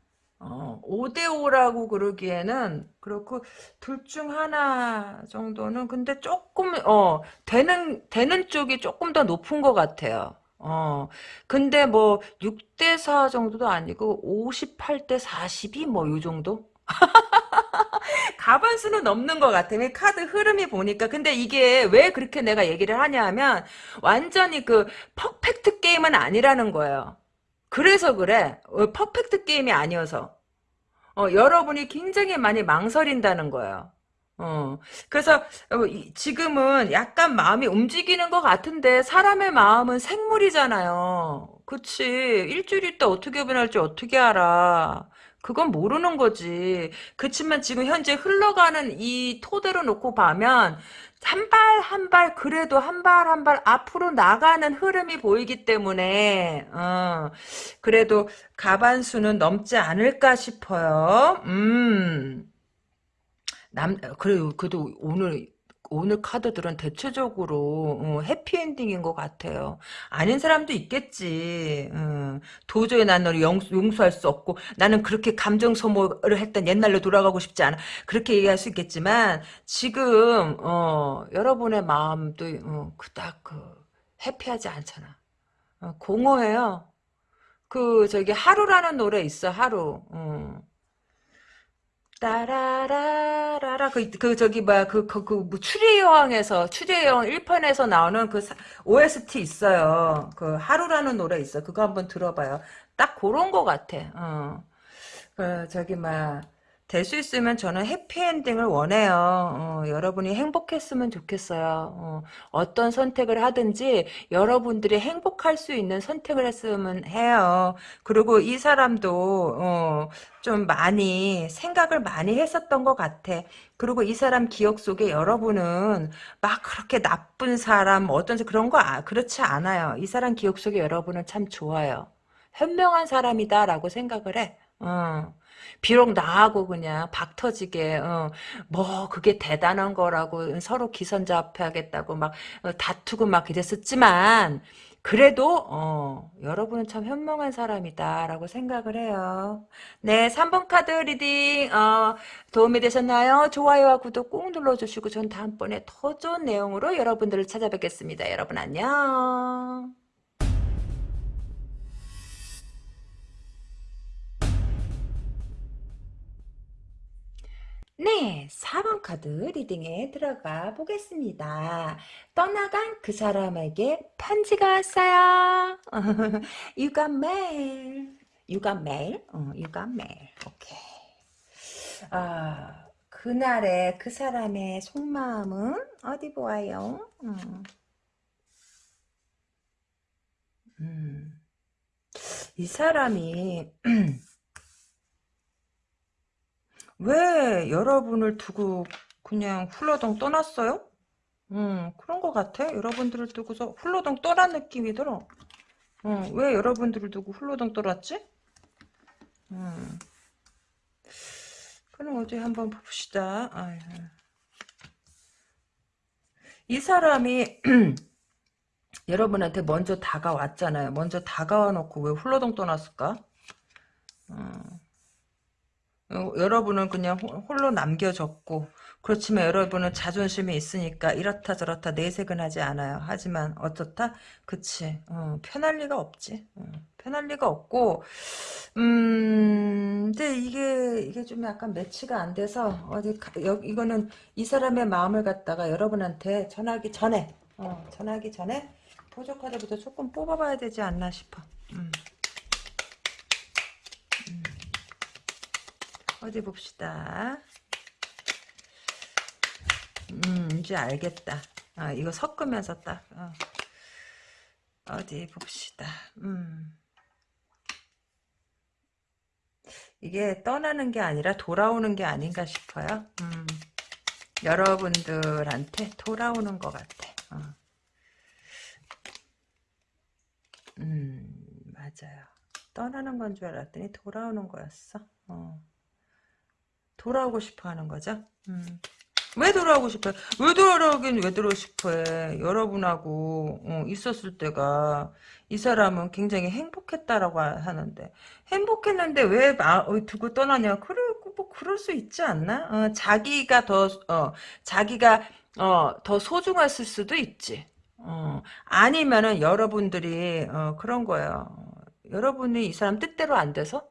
어, 5대5라고 그러기에는 그렇고 둘 중 하나 정도는 근데 조금 어 되는 되는 쪽이 조금 더 높은 것 같아요. 어, 근데 뭐, 6대 4 정도도 아니고, 58대 42? 뭐, 요 정도? *laughs* 가반수는 넘는 것 같아. 카드 흐름이 보니까. 근데 이게 왜 그렇게 내가 얘기를 하냐 하면, 완전히 그, 퍼펙트 게임은 아니라는 거예요. 그래서 그래. 어, 퍼펙트 게임이 아니어서. 어, 여러분이 굉장히 많이 망설인다는 거예요. 어, 그래서 어, 지금은 약간 마음이 움직이는 것 같은데 사람의 마음은 생물이잖아요. 그치. 일주일 있다 어떻게 변할지 어떻게 알아. 그건 모르는 거지. 그치만 지금 현재 흘러가는 이 토대로 놓고 보면 한 발 한 발 그래도 한 발 한 발 앞으로 나가는 흐름이 보이기 때문에 어, 그래도 가반수는 넘지 않을까 싶어요. 음. 남 그래요. 그래도 오늘 오늘 카드들은 대체적으로 어, 해피엔딩인 것 같아요. 아닌 사람도 있겠지. 어, 도저히 난 너를 용, 용서할 수 없고 나는 그렇게 감정 소모를 했던 옛날로 돌아가고 싶지 않아. 그렇게 얘기할 수 있겠지만 지금 어, 여러분의 마음도 어, 그닥 그 해피하지 않잖아. 어, 공허해요. 그 저기 하루라는 노래 있어 하루. 어. 따라라라라 그, 그 저기 뭐야 그그 그, 뭐 추리의 여왕에서 추리의 여왕 1편에서 나오는 그 OST 있어요. 그 하루라는 노래 있어. 그거 한번 들어봐요. 딱 그런 거 같아. 어. 그 저기 막 될 수 있으면 저는 해피엔딩을 원해요. 어, 여러분이 행복했으면 좋겠어요. 어, 떤 선택을 하든지 여러분들이 행복할 수 있는 선택을 했으면 해요. 그리고 이 사람도 어, 좀 많이 생각을 많이 했었던 것 같아. 그리고 이 사람 기억 속에 여러분은 막 그렇게 나쁜 사람 어떤 그런 거 아, 그렇지 않아요. 이 사람 기억 속에 여러분은 참 좋아요. 현명한 사람이다라고 생각을 해. 어. 비록 나하고 그냥 박 터지게 어, 뭐 그게 대단한 거라고 서로 기선제압하겠다고 막 어, 다투고 막 이랬었지만 그래도 어, 여러분은 참 현명한 사람이다라고 생각을 해요. 네, 3번 카드 reading 어, 도움이 되셨나요? 좋아요와 구독 꾹 눌러주시고 전 다음번에 더 좋은 내용으로 여러분들을 찾아뵙겠습니다. 여러분 안녕. 네, 4번 카드 리딩에 들어가 보겠습니다. 떠나간 그 사람에게 편지가 왔어요. *laughs* mail. You got mail? 어, got mail. 오케이. 아, 그날의 그 사람의 속마음은 어디 보아요? 음. 음. 이 사람이 *clears throat* 왜 여러분을 두고 그냥 훌러덩 떠났어요? 음, 그런 것 같아. 여러분들을 두고서 훌러덩 떠난 느낌이 들어. 어, 왜 여러분들을 두고 훌러덩 떠났지? 음. 그럼 어디 한번 봅시다. 아유. 이 사람이 *clears throat* 여러분한테 먼저 다가왔잖아요. 먼저 다가와 놓고 왜 훌러덩 떠났을까? 어. 어, 여러분은 그냥 홀로 남겨졌고 그렇지만 여러분은 자존심이 있으니까 이렇다 저렇다 내색은 하지 않아요. 하지만 어떻다? 그치. 어, 편할 리가 없지. 어, 편할 리가 없고 음 근데 이게 이게 좀 약간 매치가 안 돼서 어디 가, 여, 이거는 이 사람의 마음을 갖다가 여러분한테 전하기 전에 어, 전하기 전에 보조 카드부터 조금 뽑아봐야 되지 않나 싶어. 음. 음. 어디 봅시다. 음, 이제 알겠다. 아, 이거 섞으면서 딱, 어. 디 봅시다. 음. 이게 떠나는 게 아니라 돌아오는 게 아닌가 싶어요. 음. 여러분들한테 돌아오는 것 같아. 어. 음, 맞아요. 떠나는 건 줄 알았더니 돌아오는 거였어. 어. 돌아오고 싶어 하는 거죠. 음. 왜 돌아오고 싶어요? 왜 돌아오긴 왜 돌아오고 싶어해? 여러분하고 어, 있었을 때가 이 사람은 굉장히 행복했다라고 하는데 행복했는데 왜 마, 어, 두고 떠나냐? 그래 뭐 그럴 수 있지 않나? 어, 자기가 더 어, 자기가 어, 더 소중했을 수도 있지. 어, 아니면은 여러분들이 어, 그런 거예요. 여러분이 이 사람 뜻대로 안 돼서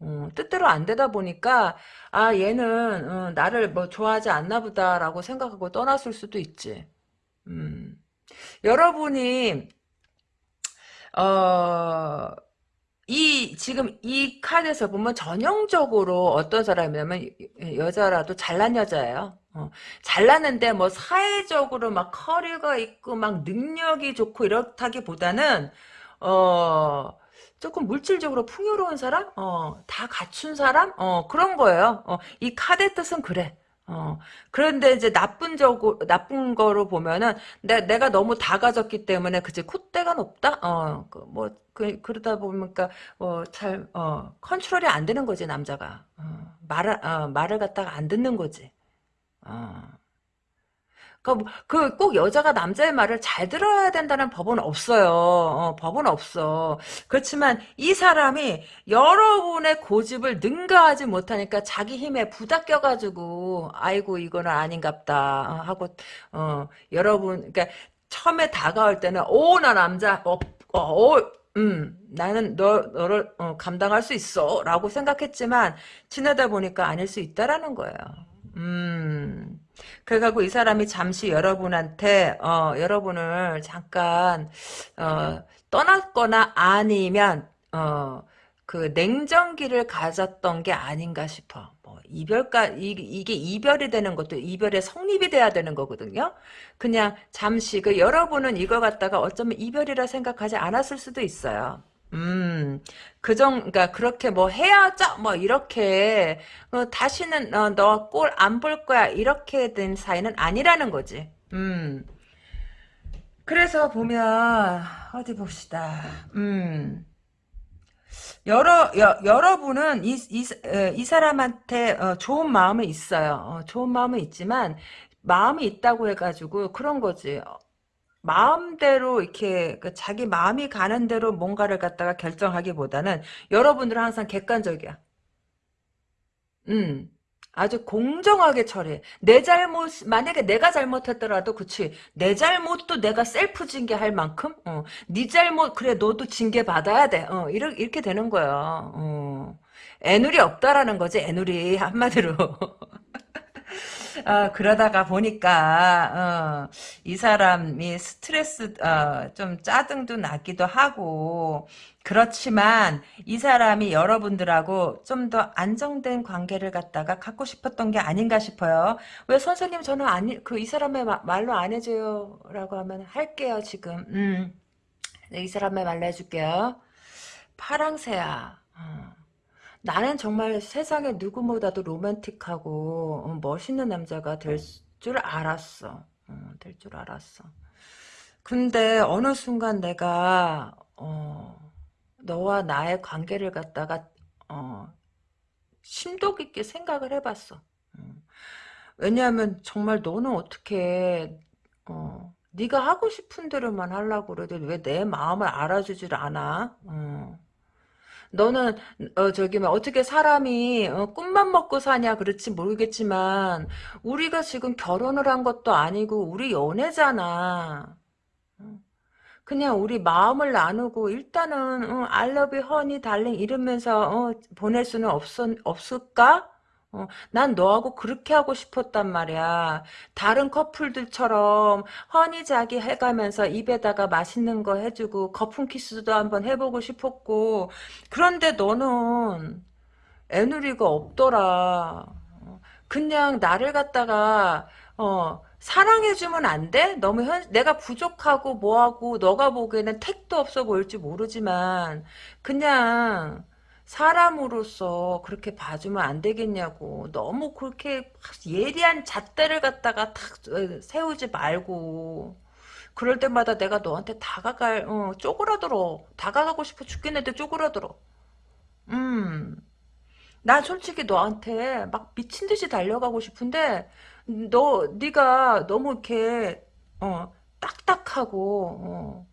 어, 뜻대로 안 되다 보니까 아 얘는 어, 나를 뭐 좋아하지 않나 보다라고 생각하고 떠났을 수도 있지. 음. 여러분이 어, 이 지금 이 카드에서 보면 전형적으로 어떤 사람이냐면 여자라도 잘난 여자예요. 어, 잘났는데 뭐 사회적으로 막 커리가 있고 막 능력이 좋고 이렇다기보다는 어 조금 물질적으로 풍요로운 사람? 어, 다 갖춘 사람? 어, 그런 거예요. 어, 이 카드 뜻은 그래. 어, 그런데 이제 나쁜 적으로, 나쁜 거로 보면은, 내, 내가 너무 다 가졌기 때문에, 그치, 콧대가 높다? 어, 그, 뭐, 그, 그러다 보니까, 어, 잘, 어, 컨트롤이 안 되는 거지, 남자가. 어, 말을, 어, 말을 갖다가 안 듣는 거지. 어. 그, 꼭 여자가 남자의 말을 잘 들어야 된다는 법은 없어요. 어, 법은 없어. 그렇지만 이 사람이 여러분의 고집을 능가하지 못하니까 자기 힘에 부닥겨가지고, 아이고, 이거는 아닌갑다. 어, 하고, 어, 여러분, 그러니까 처음에 다가올 때는, 오, 나 남자, 어, 어, 어 음, 나는 너, 너를 어, 감당할 수 있어. 라고 생각했지만, 지나다 보니까 아닐 수 있다라는 거예요. 음. 그래가지고 이 사람이 잠시 여러분한테 어, 여러분을 잠깐 어, 떠났거나 아니면 어, 그 냉정기를 가졌던 게 아닌가 싶어. 뭐 이별가 이, 이게 이별이 되는 것도 이별의 성립이 돼야 되는 거거든요. 그냥 잠시 그 여러분은 이거 갖다가 어쩌면 이별이라 생각하지 않았을 수도 있어요. 음, 그 정, 그러니까 그렇게 뭐 헤어져 뭐 이렇게 어, 다시는 어, 너꼴 안 볼 거야 이렇게 된 사이는 아니라는 거지. 음. 그래서 보면 어디 봅시다. 음. 여러 여, 여러분은 이, 이, 이 사람한테 어, 좋은 마음은 있어요. 어, 좋은 마음은 있지만 마음이 있다고 해가지고 그런 거지. 마음대로 이렇게 그 자기 마음이 가는 대로 뭔가를 갖다가 결정하기보다는 여러분들은 항상 객관적이야. 음. 아주 공정하게 처리해. 내 잘못, 만약에 내가 잘못했더라도, 그치. 내 잘못도 내가 셀프 징계할 만큼, 어. 네 잘못, 그래, 너도 징계 받아야 돼. 어, 이렇게, 이렇게 되는 거야. 어. 애누리 없다라는 거지, 애누리. 한마디로. *laughs* 어, 그러다가 보니까 어, 이 사람이 스트레스 어, 좀 짜증도 나기도 하고 그렇지만 이 사람이 여러분들하고 좀 더 안정된 관계를 갖다가 갖고 싶었던 게 아닌가 싶어요. 왜 선생님 저는 아니 그 이 사람의 마, 말로 안 해줘요라고 하면 할게요 지금. 음. 네, 이 사람의 말로 해줄게요. 파랑새야. 어. 나는 정말 세상에 누구보다도 로맨틱하고 어, 멋있는 남자가 될 줄 알았어. 어, 될줄 알았어. 근데 어느 순간 내가 어, 너와 나의 관계를 갖다가 어, 심도 깊게 생각을 해봤어. 음. 왜냐하면 정말 너는 어떻게 어, 네가 하고 싶은 대로만 하려고 그래도 왜내 마음을 알아주질 않아? 어. 너는 어 저기 뭐 어떻게 사람이 어, 꿈만 먹고 사냐 그렇지 모르겠지만 우리가 지금 결혼을 한 것도 아니고 우리 연애잖아. 어. 그냥 우리 마음을 나누고 일단은 어, I love you, honey, darling 이러면서 어, 보낼 수는 없, 없을까? 어, 난 너하고 그렇게 하고 싶었단 말이야. 다른 커플들처럼 허니 자기 해가면서 입에다가 맛있는 거 해주고 거품 키스도 한번 해보고 싶었고 그런데 너는 애누리가 없더라. 어, 그냥 나를 갖다가 어 사랑해주면 안 돼? 너무 현, 내가 부족하고 뭐하고 너가 보기에는 택도 없어 보일지 모르지만 그냥 사람으로서 그렇게 봐주면 안 되겠냐고. 너무 그렇게 예리한 잣대를 갖다가 탁 어, 세우지 말고. 그럴 때마다 내가 너한테 다가갈, 어, 쪼그라들어. 다가가고 싶어 죽겠는데 쪼그라들어. 음. 난 솔직히 너한테 막 미친 듯이 달려가고 싶은데, 너, 네가 너무 이렇게, 어, 딱딱하고, 어,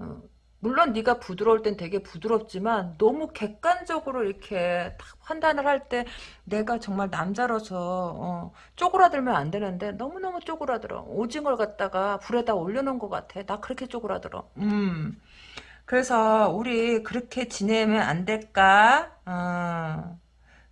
어, 물론 네가 부드러울 땐 되게 부드럽지만 너무 객관적으로 이렇게 딱 판단을 할 때 내가 정말 남자로서 어, 쪼그라들면 안 되는데 너무너무 쪼그라들어. 오징어를 갖다가 불에다 올려놓은 것 같아. 나 그렇게 쪼그라들어. 음. 그래서 우리 그렇게 지내면 안 될까? 어,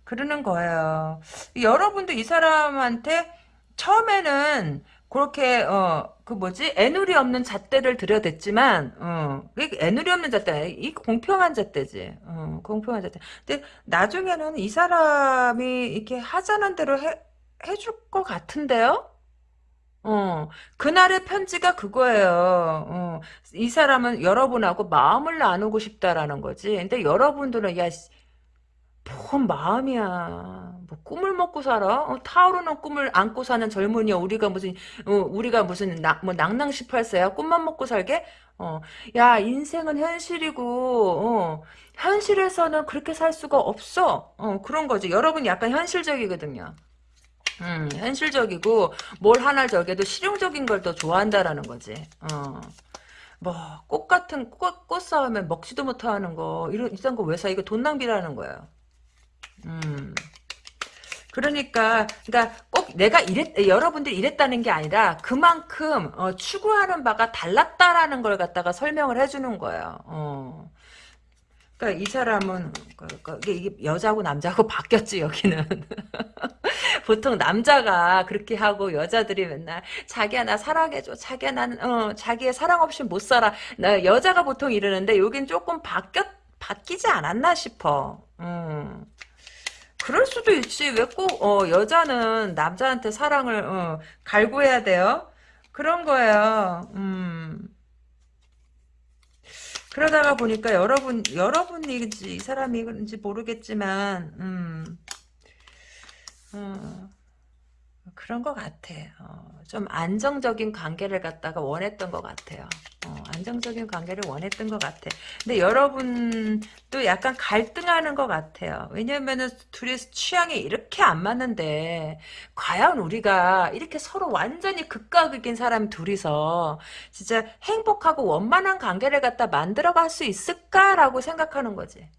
그러는 거예요. 여러분도 이 사람한테 처음에는 그렇게 어 그 뭐지? 애누리 없는 잣대를 들여댔지만 어 애누리 없는 잣대 이 공평한 잣대지. 어 공평한 잣대. 근데 나중에는 이 사람이 이렇게 하자는 대로 해 해줄 것 같은데요? 어 그날의 편지가 그거예요. 어이 사람은 여러분하고 마음을 나누고 싶다라는 거지. 근데 여러분들은 야뭔 마음이야. 뭐 꿈을 먹고 살아? 어, 타오르는 꿈을 안고 사는 젊은이야. 우리가 무슨 어, 우리가 무슨 나, 뭐 낭낭 18세야? 꿈만 먹고 살게? 어. 야, 인생은 현실이고 어, 현실에서는 그렇게 살 수가 없어. 어, 그런 거지. 여러분 약간 현실적이거든요. 음, 현실적이고 뭘 하나 저게도 실용적인 걸 더 좋아한다라는 거지. 어. 뭐, 꽃 같은, 꽃, 꽃 싸우면 먹지도 못하는 거, 이런, 이딴 거 왜 사? 이거 돈 낭비라는 거예요. 음. 그러니까, 그러니까 꼭 내가 이랬, 여러분들이 이랬다는 게 아니라 그만큼 어, 추구하는 바가 달랐다라는 걸 갖다가 설명을 해주는 거예요. 어. 그러니까 이 사람은 그, 그, 이게 여자고 남자고 *laughs* 바뀌었지 여기는 *laughs* 보통 남자가 그렇게 하고 여자들이 맨날 자기야 나 사랑해줘 자기야 난 어, 자기의 사랑 없이 못 살아 나 여자가 보통 이러는데 여긴 조금 바뀌었 바뀌지 않았나 싶어 음. 그럴 수도 있지. 왜 꼭, 어, 여자는 남자한테 사랑을, 어, 갈구해야 돼요? 그런 거예요. 음. 그러다가 보니까 여러분, 여러분이지, 이 사람이지 모르겠지만, 음, 어, 그런 것 같아. 어, 좀 안정적인 관계를 갖다가 원했던 것 같아요. 어, 안정적인 관계를 원했던 것 같아. 근데 여러분도 약간 갈등하는 것 같아요. 왜냐면은 둘이 취향이 이렇게 안 맞는데 과연 우리가 이렇게 서로 완전히 극과 극인 사람 둘이서 진짜 행복하고 원만한 관계를 갖다 만들어 갈 수 있을까라고 생각하는 거지.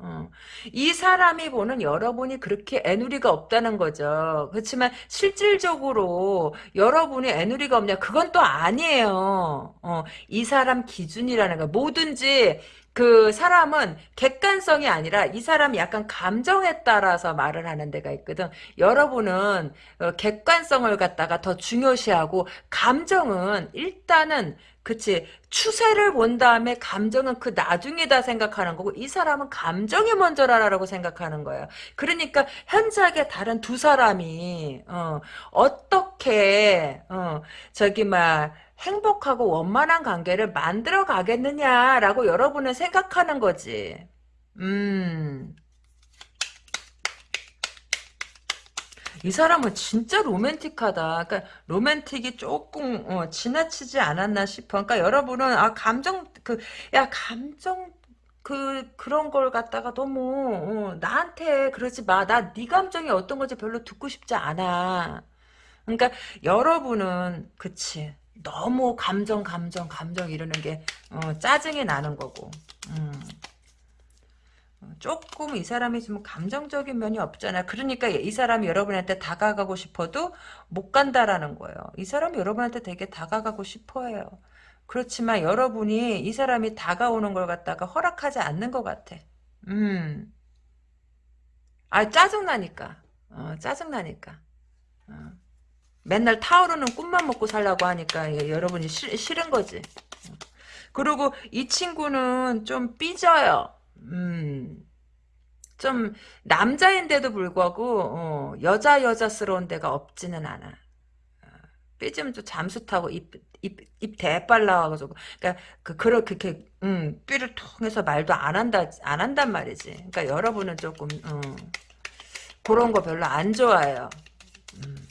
어. 이 사람이 보는 여러분이 그렇게 애누리가 없다는 거죠. 그렇지만 실질적으로 여러분이 애누리가 없냐 그건 또 아니에요. 어, 이 사람 기준이라는 거 뭐든지 그 사람은 객관성이 아니라 이 사람이 약간 감정에 따라서 말을 하는 데가 있거든. 여러분은 어, 객관성을 갖다가 더 중요시하고 감정은 일단은 그치. 추세를 본 다음에 감정은 그 나중에다 생각하는 거고 이 사람은 감정이 먼저라라고 생각하는 거예요. 그러니까 현저하게 다른 두 사람이 어, 어떻게 어, 저기 막 행복하고 원만한 관계를 만들어 가겠느냐라고 여러분은 생각하는 거지. 음. 이 사람은 진짜 로맨틱하다. 그러니까 로맨틱이 조금 어, 지나치지 않았나 싶어. 그러니까 여러분은 아 감정 그 야 감정 그 그런 걸 갖다가 너무 어, 나한테 그러지 마. 나 네 감정이 어떤 건지 별로 듣고 싶지 않아. 그러니까 여러분은 그치 너무 감정 감정 감정 이러는 게 어, 짜증이 나는 거고. 음. 조금 이 사람이 좀 감정적인 면이 없잖아. 그러니까 이 사람이 여러분한테 다가가고 싶어도 못 간다라는 거예요. 이 사람이 여러분한테 되게 다가가고 싶어해요. 그렇지만 여러분이 이 사람이 다가오는 걸 갖다가 허락하지 않는 것 같아. 음. 아, 짜증나니까. 어, 짜증나니까. 어. 맨날 타오르는 꿈만 먹고 살라고 하니까 예, 여러분이 싫, 싫은 거지. 그리고 이 친구는 좀 삐져요. 음. 좀 남자인데도 불구하고 어, 여자 여자스러운 데가 없지는 않아. 어, 삐지면 좀 잠수 타고 입, 입, 입 대빨 나와가지고. 그러니까 그, 그렇, 그렇게, 음, 삐를 통해서 말도 안 한다, 안 한단 말이지. 그러니까 여러분은 조금, 어, 그런 거 별로 안 좋아해요. 음.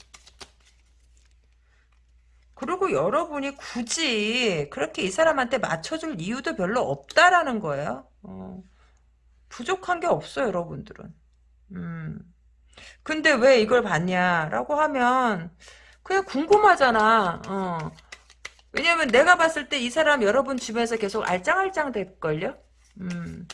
그리고 여러분이 굳이 그렇게 이 사람한테 맞춰줄 이유도 별로 없다라는 거예요. 어. 부족한 게 없어요, 여러분들은. 음. 근데 왜 이걸 봤냐라고 하면 그냥 궁금하잖아. 어. 왜냐면 내가 봤을 때 이 사람 여러분 주변에서 계속 알짱알짱 될걸요? 음.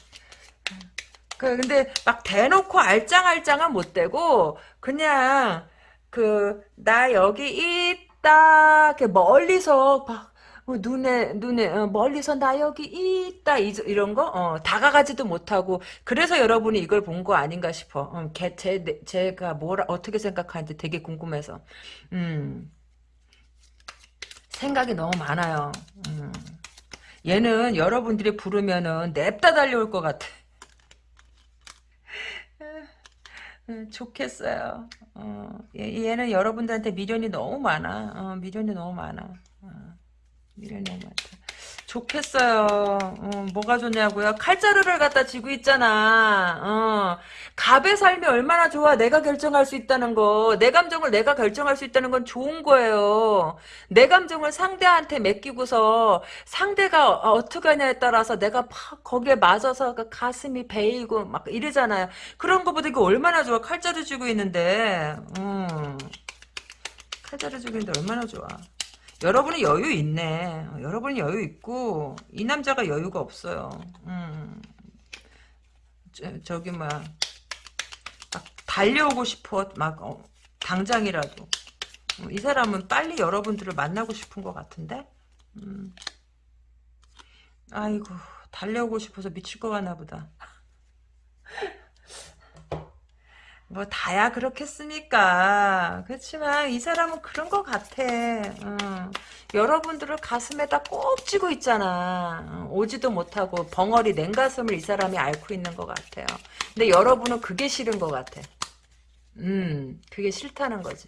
그 근데 막 대놓고 알짱알짱은 못 되고 그냥 그 나 여기 있다 이렇게 멀리서 막 어, 눈에 눈에 어, 멀리서 나 여기 있다 이, 런 거, 어, 다가가지도 못하고 그래서 여러분이 이걸 본 거 아닌가 싶어. 어, 개, 제, 제가 뭐라 어떻게 생각하는지 되게 궁금해서. 음, 생각이 너무 많아요. 음. 얘는 여러분들이 부르면은 냅다 달려올 것 같아. *laughs* 음, 좋겠어요. 어, 얘, 는 여러분들한테 미련이 너무 많아. 어, 미련이 너무 많아. 어. 미련이 많다. 좋겠어요. 어, 뭐가 좋냐고요? 칼자루를 갖다 쥐고 있잖아. 어, 갑의 삶이 얼마나 좋아. 내가 결정할 수 있다는 거. 내 감정을 내가 결정할 수 있다는 건 좋은 거예요. 내 감정을 상대한테 맡기고서 상대가 어떻게 하냐에 따라서 내가 팍 거기에 맞아서 그 가슴이 베이고 막 이러잖아요. 그런 거보다 이거 얼마나 좋아. 칼자루 쥐고 있는데. 음. 칼자루 쥐고 있는데 얼마나 좋아. 여러분은 여유 있네. 여러분이 여유 있고 이 남자가 여유가 없어요. 음. 저, 기 막, 막 달려오고 싶어. 막 어, 당장이라도. 어, 이 사람은 빨리 여러분들을 만나고 싶은 것 같은데. 음. 아이고 달려오고 싶어서 미칠 것 같나 보다. 뭐 다야 그렇겠습니까? 그렇지만 이 사람은 그런 것 같아. 어. 여러분들을 가슴에다 꼭 쥐고 있잖아. 어. 오지도 못하고 벙어리 냉가슴을 이 사람이 앓고 있는 것 같아요. 근데 여러분은 그게 싫은 것 같아. 음 그게 싫다는 거지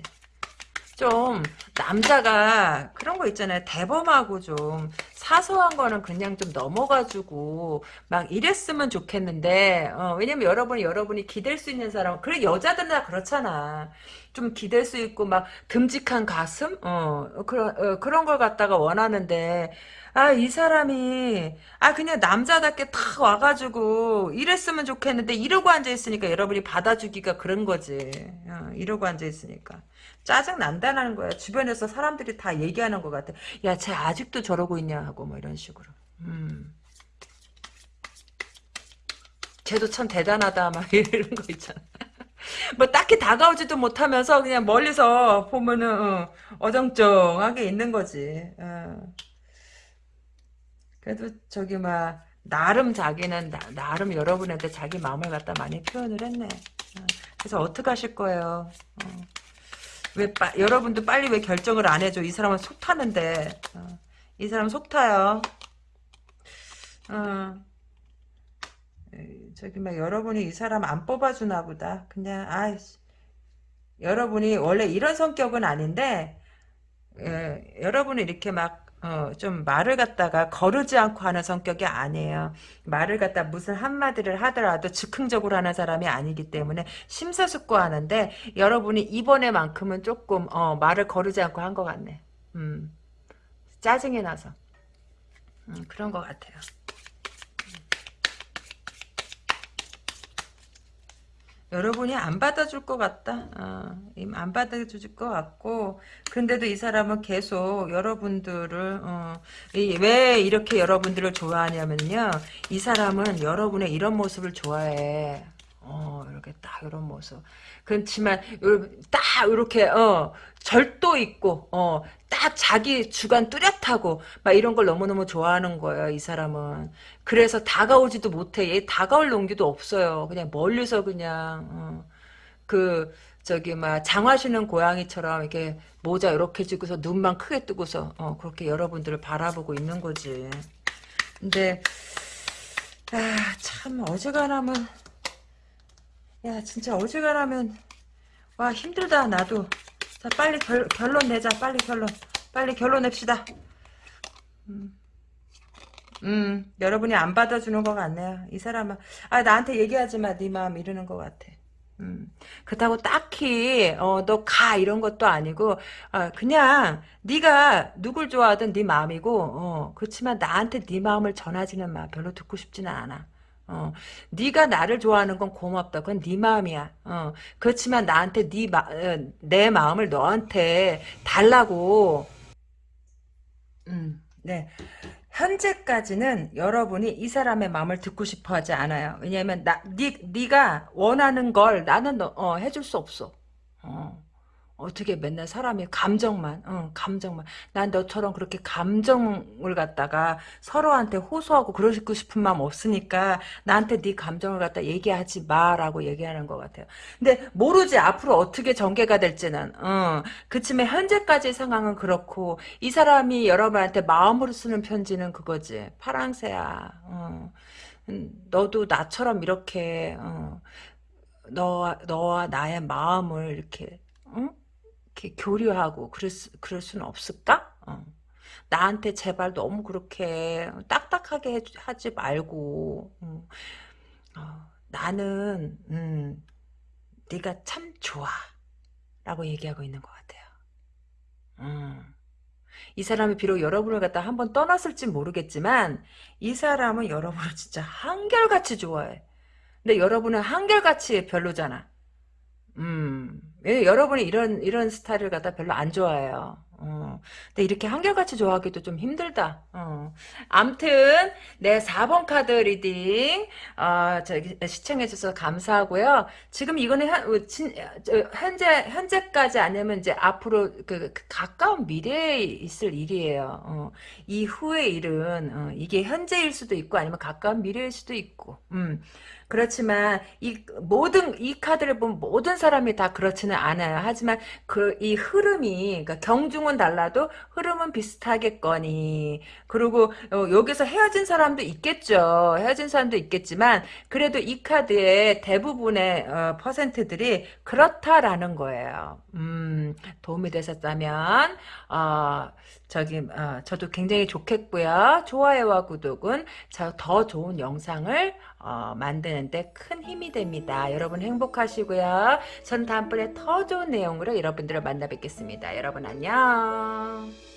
좀 남자가 그런 거 있잖아요. 대범하고 좀 사소한 거는 그냥 좀 넘어가지고 막 이랬으면 좋겠는데 어, 왜냐면 여러분이 여러분이 기댈 수 있는 사람 그래 여자들은 다 그렇잖아. 좀 기댈 수 있고 막 듬직한 가슴 어 그런 어, 그런 걸 갖다가 원하는데 아, 이 사람이, 아, 그냥 남자답게 탁 와가지고, 이랬으면 좋겠는데, 이러고 앉아 있으니까 여러분이 받아주기가 그런 거지. 어, 이러고 앉아 있으니까. 짜증 난다는 거야. 주변에서 사람들이 다 얘기하는 것 같아. 야, 쟤 아직도 저러고 있냐 하고 뭐 이런 식으로. 음. 쟤도 참 대단하다 막 *laughs* 이런 거 있잖아. 뭐 딱히 다가오지도 못하면서 그냥 멀리서 보면은 어, 정쩡하게 있는 거지. 어. 그래도 저기 막 나름 자기는 나, 름 여러분한테 자기 마음을 갖다 많이 표현을 했네. 어. 그래서 어떻게 하실 거예요? 어. 왜 빠, 여러분도 빨리 왜 결정을 안 해줘? 이 사람은 속 타는데. 어. 이 사람 속 타요. 어. 저기 막 여러분이 이 사람 안 뽑아주나 보다. 그냥 아이씨. 여러분이 원래 이런 성격은 아닌데 예, 여러분이 이렇게 막 어, 좀 말을 갖다가 거르지 않고 하는 성격이 아니에요. 말을 갖다 무슨 한마디를 하더라도 즉흥적으로 하는 사람이 아니기 때문에 심사숙고하는데 여러분이 이번에만큼은 조금 어, 말을 거르지 않고 한 것 같네. 음, 짜증이 나서 음, 그런 것 같아요. 여러분이 안 받아줄 것 같다. 어, 안 받아줄 것 같고 근데도 이 사람은 계속 여러분들을 어, 이, 왜 이렇게 여러분들을 좋아하냐면요. 이 사람은 여러분의 이런 모습을 좋아해. 어, 이렇게 딱 이런 모습. 그렇지만 딱 이렇게 어, 절도 있고 어, 딱 자기 주관 뚜렷하고 막 이런 걸 너무너무 좋아하는 거예요. 이 사람은. 그래서 다가오지도 못해. 얘 다가올 용기도 없어요. 그냥 멀리서 그냥 어, 그 저기 막 장화시는 고양이처럼 이렇게 모자 이렇게 주고서 눈만 크게 뜨고서 어, 그렇게 여러분들을 바라보고 있는 거지. 근데 아, 참 어지간하면 야 진짜 어지간하면 와 힘들다 나도 자 빨리 결, 결론 내자 빨리 결론 빨리 결론 냅시다 음. 음, 여러분이 안 받아주는 것 같네요. 이 사람은 아 나한테 얘기하지 마. 네 마음 이러는 것 같아. 음, 그렇다고 딱히 어, 너 가 이런 것도 아니고 어, 그냥 네가 누굴 좋아하든 네 마음이고 어, 그렇지만 나한테 네 마음을 전하지는 마. 별로 듣고 싶지는 않아. 어, 네가 나를 좋아하는 건 고맙다. 그건 네 마음이야. 어, 그렇지만 나한테 네 마, 어, 내 마음을 너한테 달라고. 음, 네. 현재까지는 여러분이 이 사람의 마음을 듣고 싶어 하지 않아요. 왜냐하면 나, 니, 네가 원하는 걸 나는 너, 어, 해줄 수 없어. 어. 어떻게 맨날 사람이 감정만, 어, 감정만. 난 너처럼 그렇게 감정을 갖다가 서로한테 호소하고 그러고 싶은 마음 없으니까 나한테 네 감정을 갖다 얘기하지 마라고 얘기하는 것 같아요. 근데 모르지 앞으로 어떻게 전개가 될지는. 어, 그치만 현재까지 상황은 그렇고 이 사람이 여러분한테 마음으로 쓰는 편지는 그거지. 파랑새야. 어. 음, 너도 나처럼 이렇게 어, 너 너와 나의 마음을 이렇게 응? 이렇게 교류하고 그럴, 수, 그럴 수는 없을까? 어. 나한테 제발 너무 그렇게 딱딱하게 하지 말고 어. 어, 나는 음, 네가 참 좋아 라고 얘기하고 있는 것 같아요. 음. 이 사람이 비록 여러분을 갖다 한 번 떠났을지 모르겠지만 이 사람은 여러분을 진짜 한결같이 좋아해. 근데 여러분은 한결같이 별로잖아. 음, 예, 여러분이 이런, 이런 스타일을 갖다 별로 안 좋아해요. 어, 근데 이렇게 한결같이 좋아하기도 좀 힘들다. 어. 암튼, 내 4번 카드 reading, 어, 저기, 시청해 주셔서 감사하고요. 지금 이거는 현, 어, 진, 현재, 현재까지 아니면 이제 앞으로 그, 그 가까운 미래에 있을 일이에요. 어. 이후의 일은, 어, 이게 현재일 수도 있고 아니면 가까운 미래일 수도 있고, 음. 그렇지만 이 모든 이 카드를 보면 모든 사람이 다 그렇지는 않아요. 하지만 그 이 흐름이 그러니까 경중은 달라도 흐름은 비슷하겠거니. 그리고 어, 여기서 헤어진 사람도 있겠죠. 헤어진 사람도 있겠지만 그래도 이 카드의 대부분의 어, 퍼센트들이 그렇다라는 거예요. 음, 도움이 되셨다면 어, 저기 어, 저도 굉장히 좋겠고요. 좋아요와 구독은 더 좋은 영상을 어, 만드는데 큰 힘이 됩니다. 여러분 행복하시고요. 전 다음번에 더 좋은 내용으로 여러분들을 만나 뵙겠습니다. 여러분 안녕.